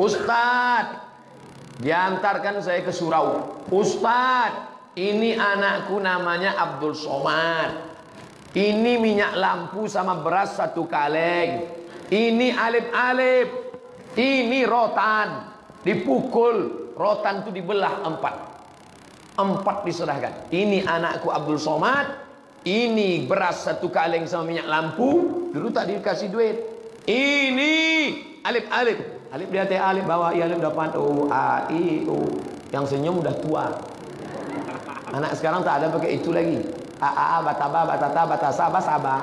Ustad, diantarkan saya ke surau. Ustad, ini anakku namanya Abdul Somad. Ini minyak lampu sama beras satu kaleng. Ini alip-alip. Ini rotan. Dipukul. Rotan itu dibelah empat. Empat diserahkan. Ini anakku Abdul Somad. Ini beras satu kaleng sama minyak lampu. Dulu tak dikasih duit. Ini alif-alif. Alif di atas alif, bawah i alif depan u a i u. Yang senyum udah tua. Anak sekarang tak ada pakai itu lagi. A a a bataba batata batasa basaba.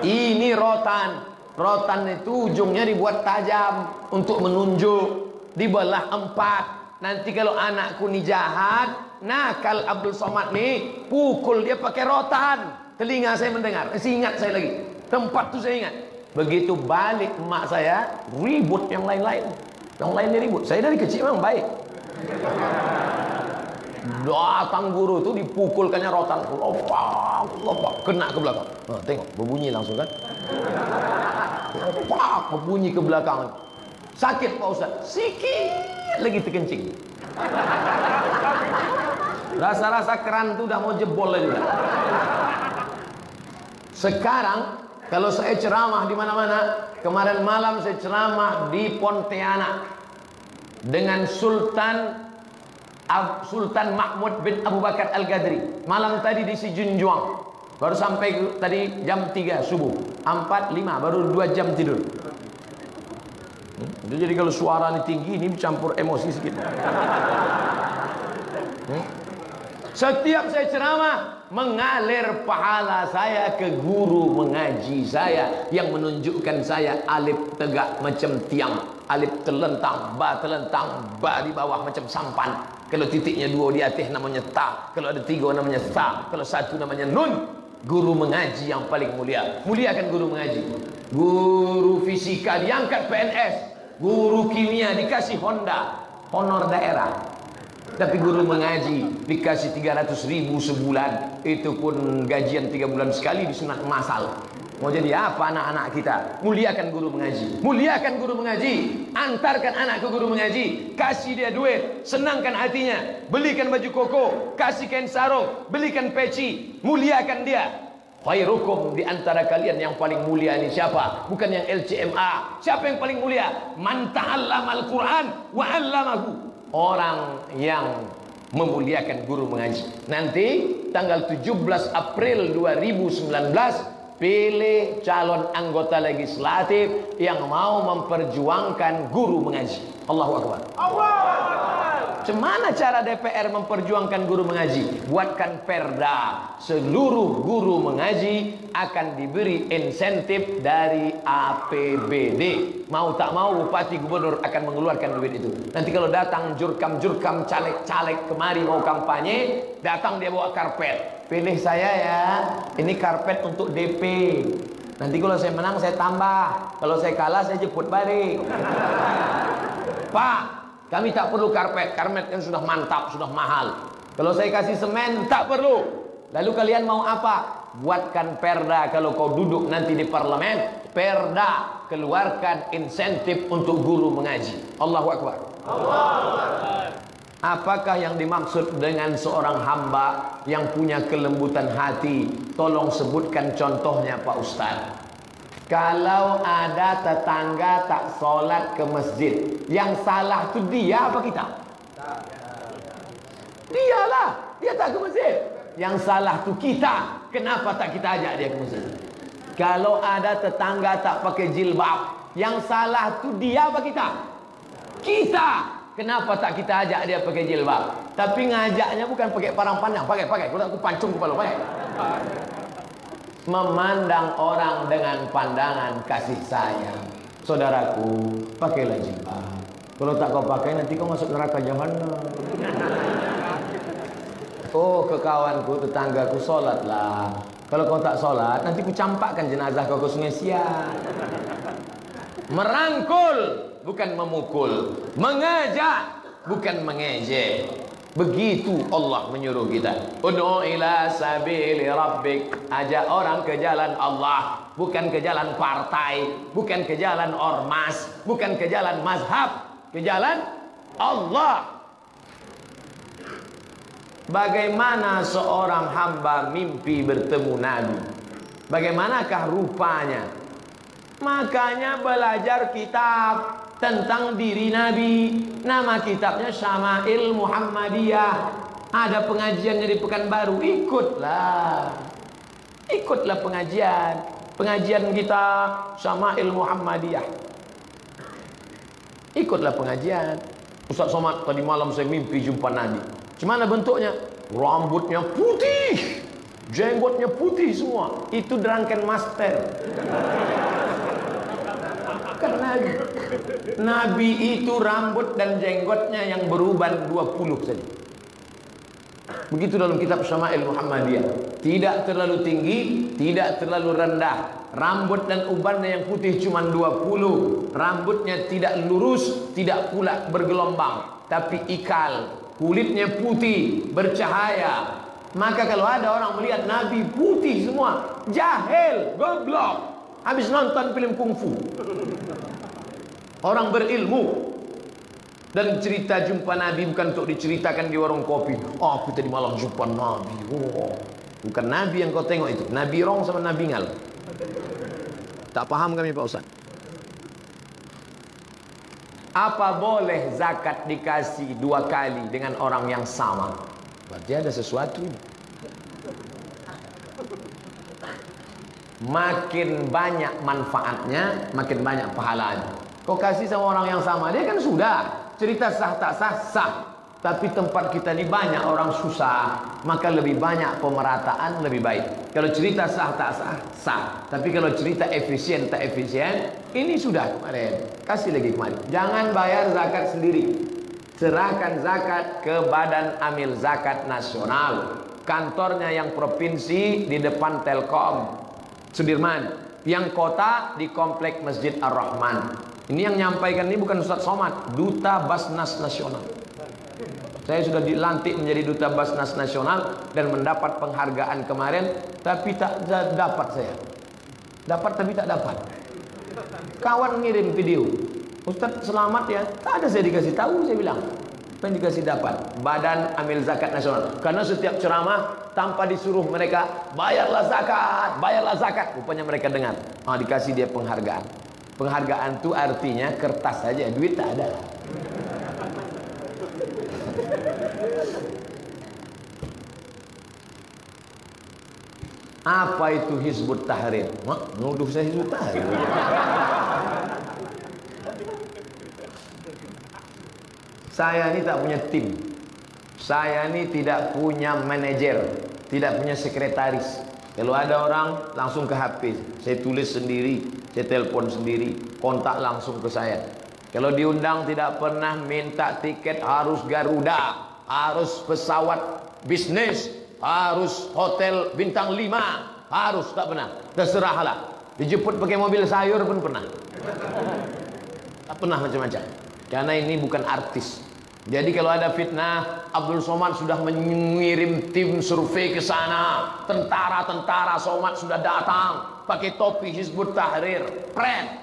Ini rotan. Rotan itu ujungnya dibuat tajam untuk menunjuk. Dibelah empat. Nanti kalau anakku ni jahat, nakal Abdul Somad ni, pukul dia pakai rotan. Telinga saya mendengar. Masih ingat saya lagi. Tempat tu saya ingat. Begitu balik emak saya, ribut yang lain-lain. Yang lainnya ribut. Saya dari kecil memang baik. Datang guru tu dipukulkannya rotan. Lopak, lopak. Kena ke belakang. Ha, tengok, berbunyi langsung kan. Lopak, berbunyi ke belakang. Sakit Pak Ustaz. Sikit lagi terkencing. Rasa-rasa keran tu dah mau jebol lagi. Sekarang kalau saya ceramah di mana-mana, kemarin malam saya ceramah di Pontianak dengan Sultan Sultan Mahmud bin Abu Bakar Al-Gadri. Malam tadi di Sijunjuang. Baru sampai tadi jam 3 subuh. 4 5 baru 2 jam tidur. Hmm? Jadi kalau suara ini tinggi ini campur emosi sedikit. Hmm? Setiap saya ceramah mengalir pahala saya ke guru mengaji saya yang menunjukkan saya alif tegak macam tiang, alif terlentang, ba terlentang, ba di bawah macam sampan. Kalau titiknya dua di atas namanya ta, kalau ada tiga namanya sa, kalau satu namanya nun. Guru mengaji yang paling mulia. Muliakan guru mengaji. Guru fisika diangkat PNS, guru kimia dikasih Honda, honor daerah. Tapi guru mengaji dikasih 300 ribu sebulan Itu pun gajian 3 bulan sekali disunat masal Mau jadi apa anak-anak kita? Muliakan guru mengaji Muliakan guru mengaji Antarkan anak ke guru mengaji Kasih dia duit Senangkan hatinya Belikan baju koko Kasih kain sarung Belikan peci Muliakan dia Khairukum di antara kalian yang paling mulia ini siapa? Bukan yang LCMA. Siapa yang paling mulia? Man ta'allamal Qur'an wa 'allamahu orang yang memuliakan guru mengaji. Nanti tanggal 17 April 2019 pilih calon anggota legislatif yang mau memperjuangkan guru mengaji. Allahu akbar. Cemana cara DPR memperjuangkan guru mengaji? Buatkan perda. Seluruh guru mengaji akan diberi insentif dari APBD. Mau tak mau bupati gubernur akan mengeluarkan duit itu. Nanti kalau datang jurkam-jurkam caleg-caleg kemari mau kampanye, datang dia bawa karpet. Pilih saya ya. Ini karpet untuk DP. Nanti kalau saya menang saya tambah. Kalau saya kalah saya jemput balik. Pak, kami tak perlu karpet. Karpet yang sudah mantap, sudah mahal. Kalau saya kasih semen, tak perlu. Lalu kalian mau apa? Buatkan perda kalau kau duduk nanti di parlemen. Perda. Keluarkan insentif untuk guru mengaji. Allahu Akbar. Akbar. Apakah yang dimaksud dengan seorang hamba yang punya kelembutan hati? Tolong sebutkan contohnya Pak Ustaz. Kalau ada tetangga tak solat ke masjid, yang salah tu dia apa kita? Dialah, dia tak ke masjid. Yang salah tu kita. Kenapa tak kita ajak dia ke masjid? Kalau ada tetangga tak pakai jilbab, yang salah tu dia apa kita? Kita. Kenapa tak kita ajak dia pakai jilbab? Tapi ngajaknya bukan pakai parang pandang, pakai pakai. Kalau aku pancung kepala pakai memandang orang dengan pandangan kasih sayang. Saudaraku, pakailah jilbab. Kalau tak kau pakai nanti kau masuk neraka jahanam. Oh, ke kawanku, tetanggaku solatlah. Kalau kau tak solat, nanti ku campakkan jenazah kau ke sungai Siak. Merangkul, bukan memukul. Mengajak, bukan mengejek. Begitu Allah menyuruh kita. Ud'u ila sabili rabbik. Ajak orang ke jalan Allah, bukan ke jalan partai, bukan ke jalan ormas, bukan ke jalan mazhab, ke jalan Allah. Bagaimana seorang hamba mimpi bertemu Nabi? Bagaimanakah rupanya? Makanya belajar kitab tentang diri Nabi. Nama kitabnya Syama'il Muhammadiyah. Ada pengajian di Pekanbaru, ikutlah. Ikutlah pengajian. pengajian kita sama ilmu Muhammadiyah. Ikutlah pengajian. Ustaz Somad tadi malam saya mimpi jumpa Nabi. Gimana bentuknya? Rambutnya putih. Jenggotnya putih semua. Itu drunken master. Nabi. Nabi itu rambut dan jenggotnya yang beruban 20 saja. Begitu dalam kitab Syama'il Muhammadiyah. Tidak terlalu tinggi, tidak terlalu rendah. Rambut dan ubannya yang putih cuma 20. Rambutnya tidak lurus, tidak pula bergelombang, tapi ikal. Kulitnya putih, bercahaya. Maka kalau ada orang melihat Nabi putih semua, jahil, goblok. Habis nonton film kungfu. Orang berilmu dan cerita jumpa Nabi bukan untuk diceritakan di warung kopi. Oh, aku tadi malam jumpa Nabi. Oh, bukan Nabi yang kau tengok itu. Nabi rong sama Nabi ngal. Tak paham kami Pak Ustaz. Apa boleh zakat dikasih dua kali dengan orang yang sama? Berarti ada sesuatu. Makin banyak manfaatnya, makin banyak pahalanya. Kau kasih sama orang yang sama, dia kan sudah. cerita sah tak sah sah. Tapi tempat kita ni banyak orang susah maka lebih banyak pemerataan lebih baik. Kalau cerita sah tak sah sah. Tapi kalau cerita efisien tak efisien ini sudah kemarin. Kasih lagi kemarin. Jangan bayar zakat sendiri. Serahkan zakat ke badan amil zakat nasional. Kantornya yang provinsi di depan telkom Sudirman. Yang kota di komplek Masjid Ar-Rahman Ini yang nyampaikan ini bukan Ustaz Somad, Duta Basnas Nasional. Saya sudah dilantik menjadi Duta Basnas Nasional dan mendapat penghargaan kemarin, tapi tak dapat saya. Dapat tapi tak dapat. Kawan ngirim video. Ustaz selamat ya. Tak ada saya dikasih tahu saya bilang. Yang dikasih dapat? Badan Amil Zakat Nasional. Karena setiap ceramah tanpa disuruh mereka bayarlah zakat, bayarlah zakat. Rupanya mereka dengar. Ah dikasih dia penghargaan. Penghargaan itu artinya kertas saja, duit tak ada. Apa itu Hizbut Tahrir? Mak, nuduh saya Hizbut Tahrir. saya ini tak punya tim. Saya ini tidak punya manajer, tidak punya sekretaris. Kalau ada orang langsung ke HP, saya tulis sendiri, saya telepon sendiri, kontak langsung ke saya. Kalau diundang tidak pernah minta tiket harus Garuda, harus pesawat bisnis, harus hotel bintang 5, harus tak pernah. Terserahlah. Dijemput pakai mobil sayur pun pernah. Tak pernah macam-macam. Karena ini bukan artis. Jadi kalau ada fitnah, Abdul Somad sudah mengirim tim survei ke sana. Tentara-tentara Somad sudah datang pakai topi Hizbut Tahrir. Pren.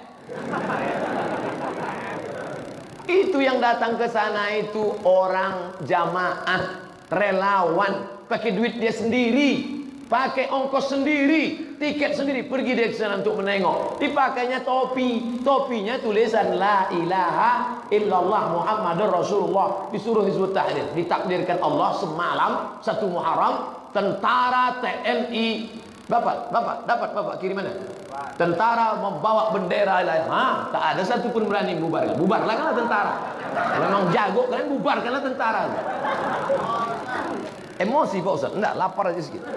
Itu yang datang ke sana itu orang jamaah, relawan, pakai duit dia sendiri, pakai ongkos sendiri, tiket sendiri, pergi ke sana untuk menengok. Dipakainya topi, topinya tulisan La ilaha illallah Muhammadur Rasulullah. Disuruh Hizbut Tahrir, ditakdirkan Allah semalam satu Muharram, tentara TNI Bapak, bapak, dapat bapak kirimannya? Tentara membawa bendera lain. Ha, tak ada satu pun berani bubar. Bubarlah kan tentara. Memang jago kan bubarkanlah tentara. Emosi Pak Ustaz. Enggak, lapar aja sedikit.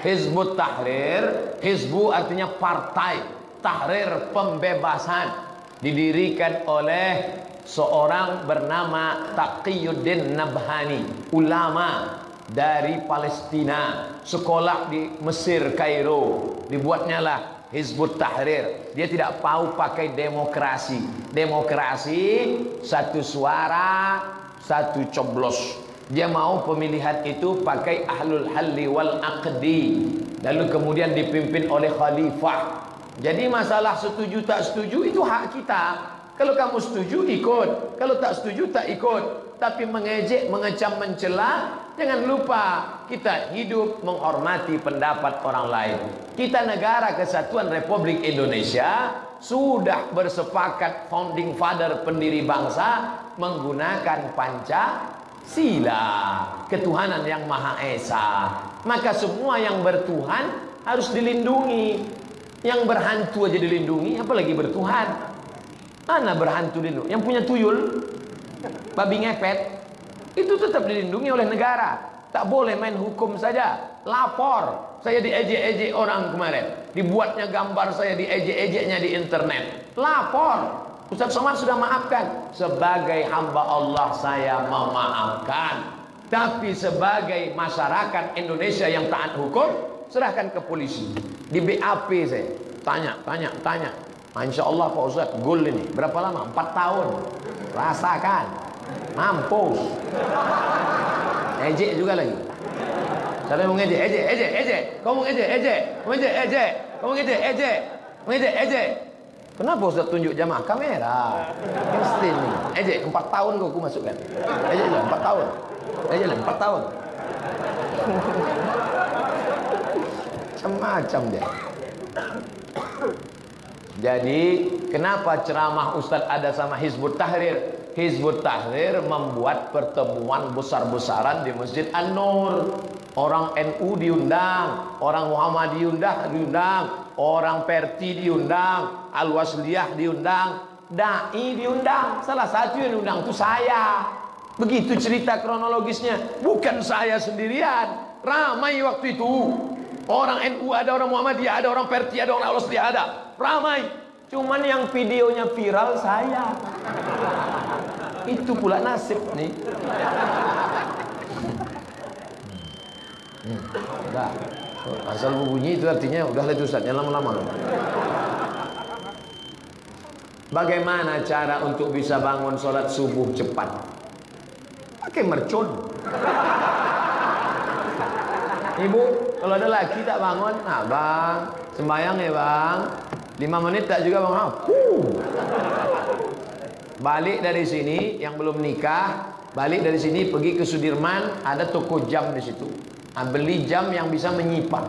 Hizbut Tahrir, Hizbu artinya partai, Tahrir pembebasan didirikan oleh seorang bernama Taqiyuddin Nabhani, ulama dari Palestina sekolah di Mesir Kairo dibuatnya lah Hizbut Tahrir. Dia tidak mau pakai demokrasi. Demokrasi satu suara satu coblos. Dia mau pemilihan itu pakai ahlul halli wal aqdi. Lalu kemudian dipimpin oleh khalifah. Jadi masalah setuju tak setuju itu hak kita kalau kamu setuju ikut, kalau tak setuju tak ikut. Tapi mengejek, mengecam, mencela, jangan lupa kita hidup menghormati pendapat orang lain. Kita negara kesatuan Republik Indonesia sudah bersepakat founding father pendiri bangsa menggunakan panca sila ketuhanan yang Maha Esa. Maka semua yang bertuhan harus dilindungi. Yang berhantu aja dilindungi, apalagi bertuhan. Mana berhantu dilindungi? Yang punya tuyul, babi ngepet, itu tetap dilindungi oleh negara. Tak boleh main hukum saja. Lapor. Saya diejek-ejek orang kemarin. Dibuatnya gambar saya diejek-ejeknya di internet. Lapor. Ustaz Somad sudah maafkan. Sebagai hamba Allah saya memaafkan. Tapi sebagai masyarakat Indonesia yang taat hukum, serahkan ke polisi. Di BAP saya. Tanya, tanya, tanya. Insya Allah Pak Ustaz, gol ini. Berapa lama? Empat tahun. Rasakan. Mampus. Ejek juga lagi. Siapa yang mau ngejek? Ejek, ejek, ejek. Kau mau ngejek, ejek. Mau ngejek, ejek. Kau mau ngejek, ejek. Mau ngejek, ejek. Kenapa Ustaz tunjuk jamaah kamera? Mesti ni. Ejek, empat tahun kau aku masukkan. Ejek lah, empat tahun. Ejek lah, empat tahun. Macam-macam dia. Jadi, kenapa ceramah Ustaz ada sama Hizbut Tahrir? Hizbut Tahrir membuat pertemuan besar-besaran di Masjid An-Nur. Orang NU diundang, orang Muhammad diundang, diundang, orang Perti diundang, Al-Wasliyah diundang, dai diundang. Salah satu yang diundang itu saya. Begitu cerita kronologisnya, bukan saya sendirian. Ramai waktu itu. Orang NU ada, orang Muhammadiyah ada, orang Perti ada, orang Al-Wasliyah ada. Ramai. Cuman yang videonya viral saya. Itu pula nasib nih. Hmm, udah. Asal bunyi itu artinya udah itu Ustaz, lama-lama. Bagaimana cara untuk bisa bangun sholat subuh cepat? Pakai mercon. Ibu, kalau ada laki tak bangun, nah bang, sembayang ya bang. Lima menit tak juga bang. Huh. Balik dari sini yang belum nikah, balik dari sini pergi ke Sudirman, ada toko jam di situ. Nah, beli jam yang bisa menyimpan.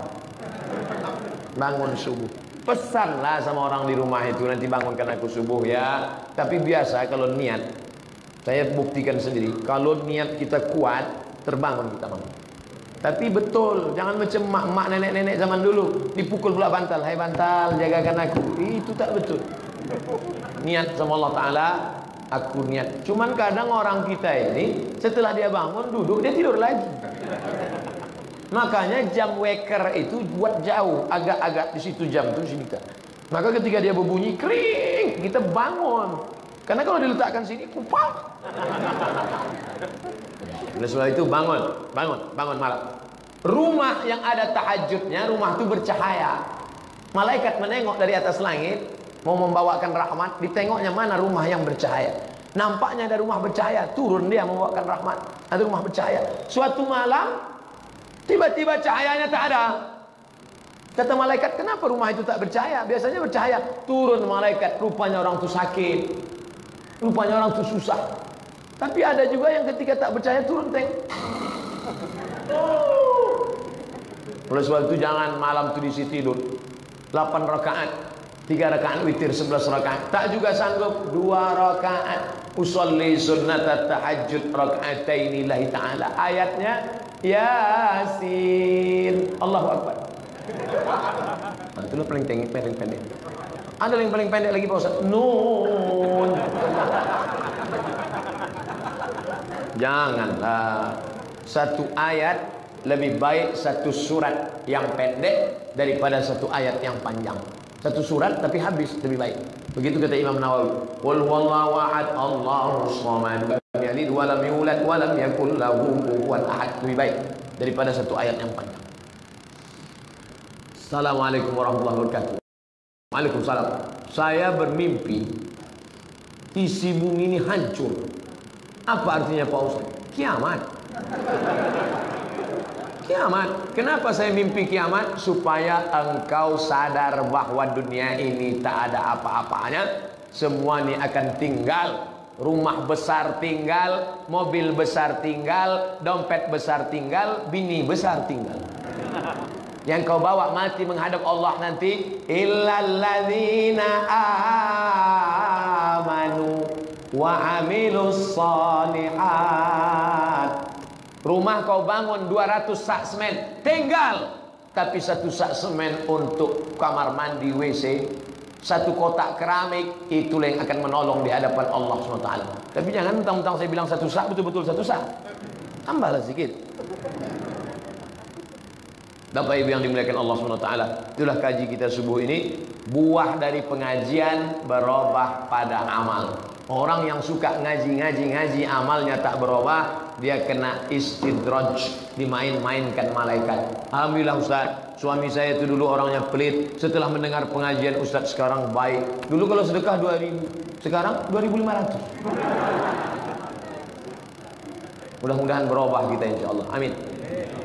Bangun subuh. Pesanlah sama orang di rumah itu nanti bangunkan aku subuh ya. Tapi biasa kalau niat, saya buktikan sendiri. Kalau niat kita kuat, terbangun kita bangun. Tapi betul, jangan macam mak-mak nenek-nenek zaman dulu dipukul pula bantal. Hai bantal, jagakan aku. Itu tak betul. Niat sama Allah Taala, aku niat. Cuman kadang orang kita ini setelah dia bangun duduk dia tidur lagi. Makanya jam waker itu buat jauh, agak-agak di situ jam itu sini kita. Maka ketika dia berbunyi kering, kita bangun. Karena kalau diletakkan sini kupak. Oleh sebab itu bangun, bangun, bangun malam. Rumah yang ada tahajudnya, rumah itu bercahaya. Malaikat menengok dari atas langit, mau membawakan rahmat, ditengoknya mana rumah yang bercahaya. Nampaknya ada rumah bercahaya, turun dia membawakan rahmat. Ada rumah bercahaya. Suatu malam, tiba-tiba cahayanya tak ada. Kata malaikat, kenapa rumah itu tak bercahaya? Biasanya bercahaya. Turun malaikat, rupanya orang itu sakit. Rupanya orang itu susah. Tapi ada juga yang ketika tak percaya turun teng. Oleh sebab itu jangan malam itu diisi tidur. 8 rakaat, 3 rakaat witir, 11 rakaat. Tak juga sanggup 2 rakaat. Usolli sunnat tahajud rakaatain lillahi ta'ala. Ayatnya Yasin. Allahu Akbar. Nah, itulah paling pendek, paling pendek. Ada yang paling pendek lagi Pak Ustaz. Nun. Janganlah satu ayat lebih baik satu surat yang pendek daripada satu ayat yang panjang. Satu surat tapi habis lebih baik. Begitu kata Imam Nawawi. Qul huwallahu ahad, Allahus samad, yalid wa lam yulad wa lam yakul lahu kufuwan ahad. Lebih baik daripada satu ayat yang panjang. Assalamualaikum warahmatullahi wabarakatuh. Waalaikumsalam. Saya bermimpi isi bumi ini hancur. Apa artinya Pak Ustaz? Kiamat. Kiamat. Kenapa saya mimpi kiamat? Supaya engkau sadar bahwa dunia ini tak ada apa-apanya. Semua ini akan tinggal. Rumah besar tinggal, mobil besar tinggal, dompet besar tinggal, bini besar tinggal. Yang kau bawa mati menghadap Allah nanti illalladzina amanu wa amilus salihat Rumah kau bangun 200 sak semen, tinggal. Tapi satu sak semen untuk kamar mandi WC, satu kotak keramik, itulah yang akan menolong di hadapan Allah SWT. Tapi jangan mentang-mentang saya bilang satu sak, betul-betul satu sak. Tambahlah sedikit. Bapak Ibu yang dimuliakan Allah SWT Itulah kaji kita subuh ini. Buah dari pengajian berubah pada amal. Orang yang suka ngaji-ngaji-ngaji Amalnya tak berubah Dia kena istidraj Dimain-mainkan malaikat. Alhamdulillah Ustaz Suami saya itu dulu orangnya pelit. Setelah mendengar pengajian Ustaz sekarang baik. Dulu kalau sedekah 2000 Sekarang 2500 Mudah-mudahan berubah kita insya Allah. Amin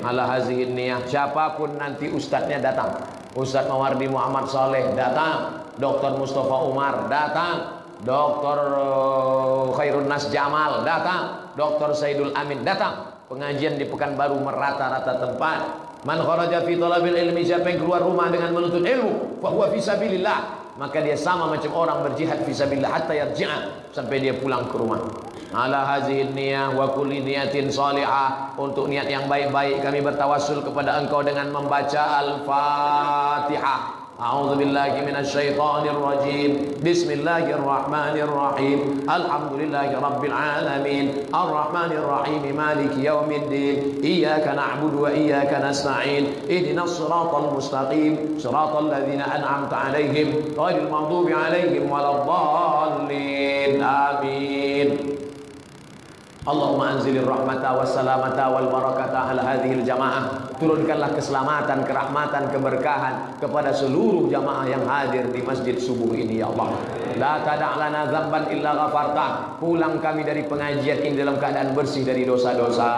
ala hazihin niyah siapa pun nanti ustadznya datang Ustadz Mawardi Muhammad Saleh datang Dr. Mustafa Umar datang Dr. Eh, Khairun Nas Jamal datang Dr. Saidul Amin datang pengajian di Pekanbaru merata-rata tempat man kharaja fi talabil ilmi siapa yang keluar rumah dengan menuntut ilmu fa huwa fi sabilillah maka dia sama macam orang berjihad fisabilillah hatta yarji'a sampai dia pulang ke rumah ala hazihin niyah wa kulli niyatin salihah untuk niat yang baik-baik kami bertawassul kepada engkau dengan membaca al-fatihah أعوذ بالله من الشيطان الرجيم بسم الله الرحمن الرحيم الحمد لله رب العالمين الرحمن الرحيم مالك يوم الدين إياك نعبد وإياك نستعين اهدنا الصراط المستقيم صراط الذين أنعمت عليهم غير المغضوب عليهم ولا الضالين آمين Allahumma anzilir rahmata wassalamata wal barakata ala hadhil jamaah. Turunkanlah keselamatan, kerahmatan, keberkahan Kepada seluruh jamaah yang hadir di masjid subuh ini ya Allah. La tada'lana zamban illa ghafarta. Pulang kami dari pengajian ini dalam keadaan bersih dari dosa-dosa.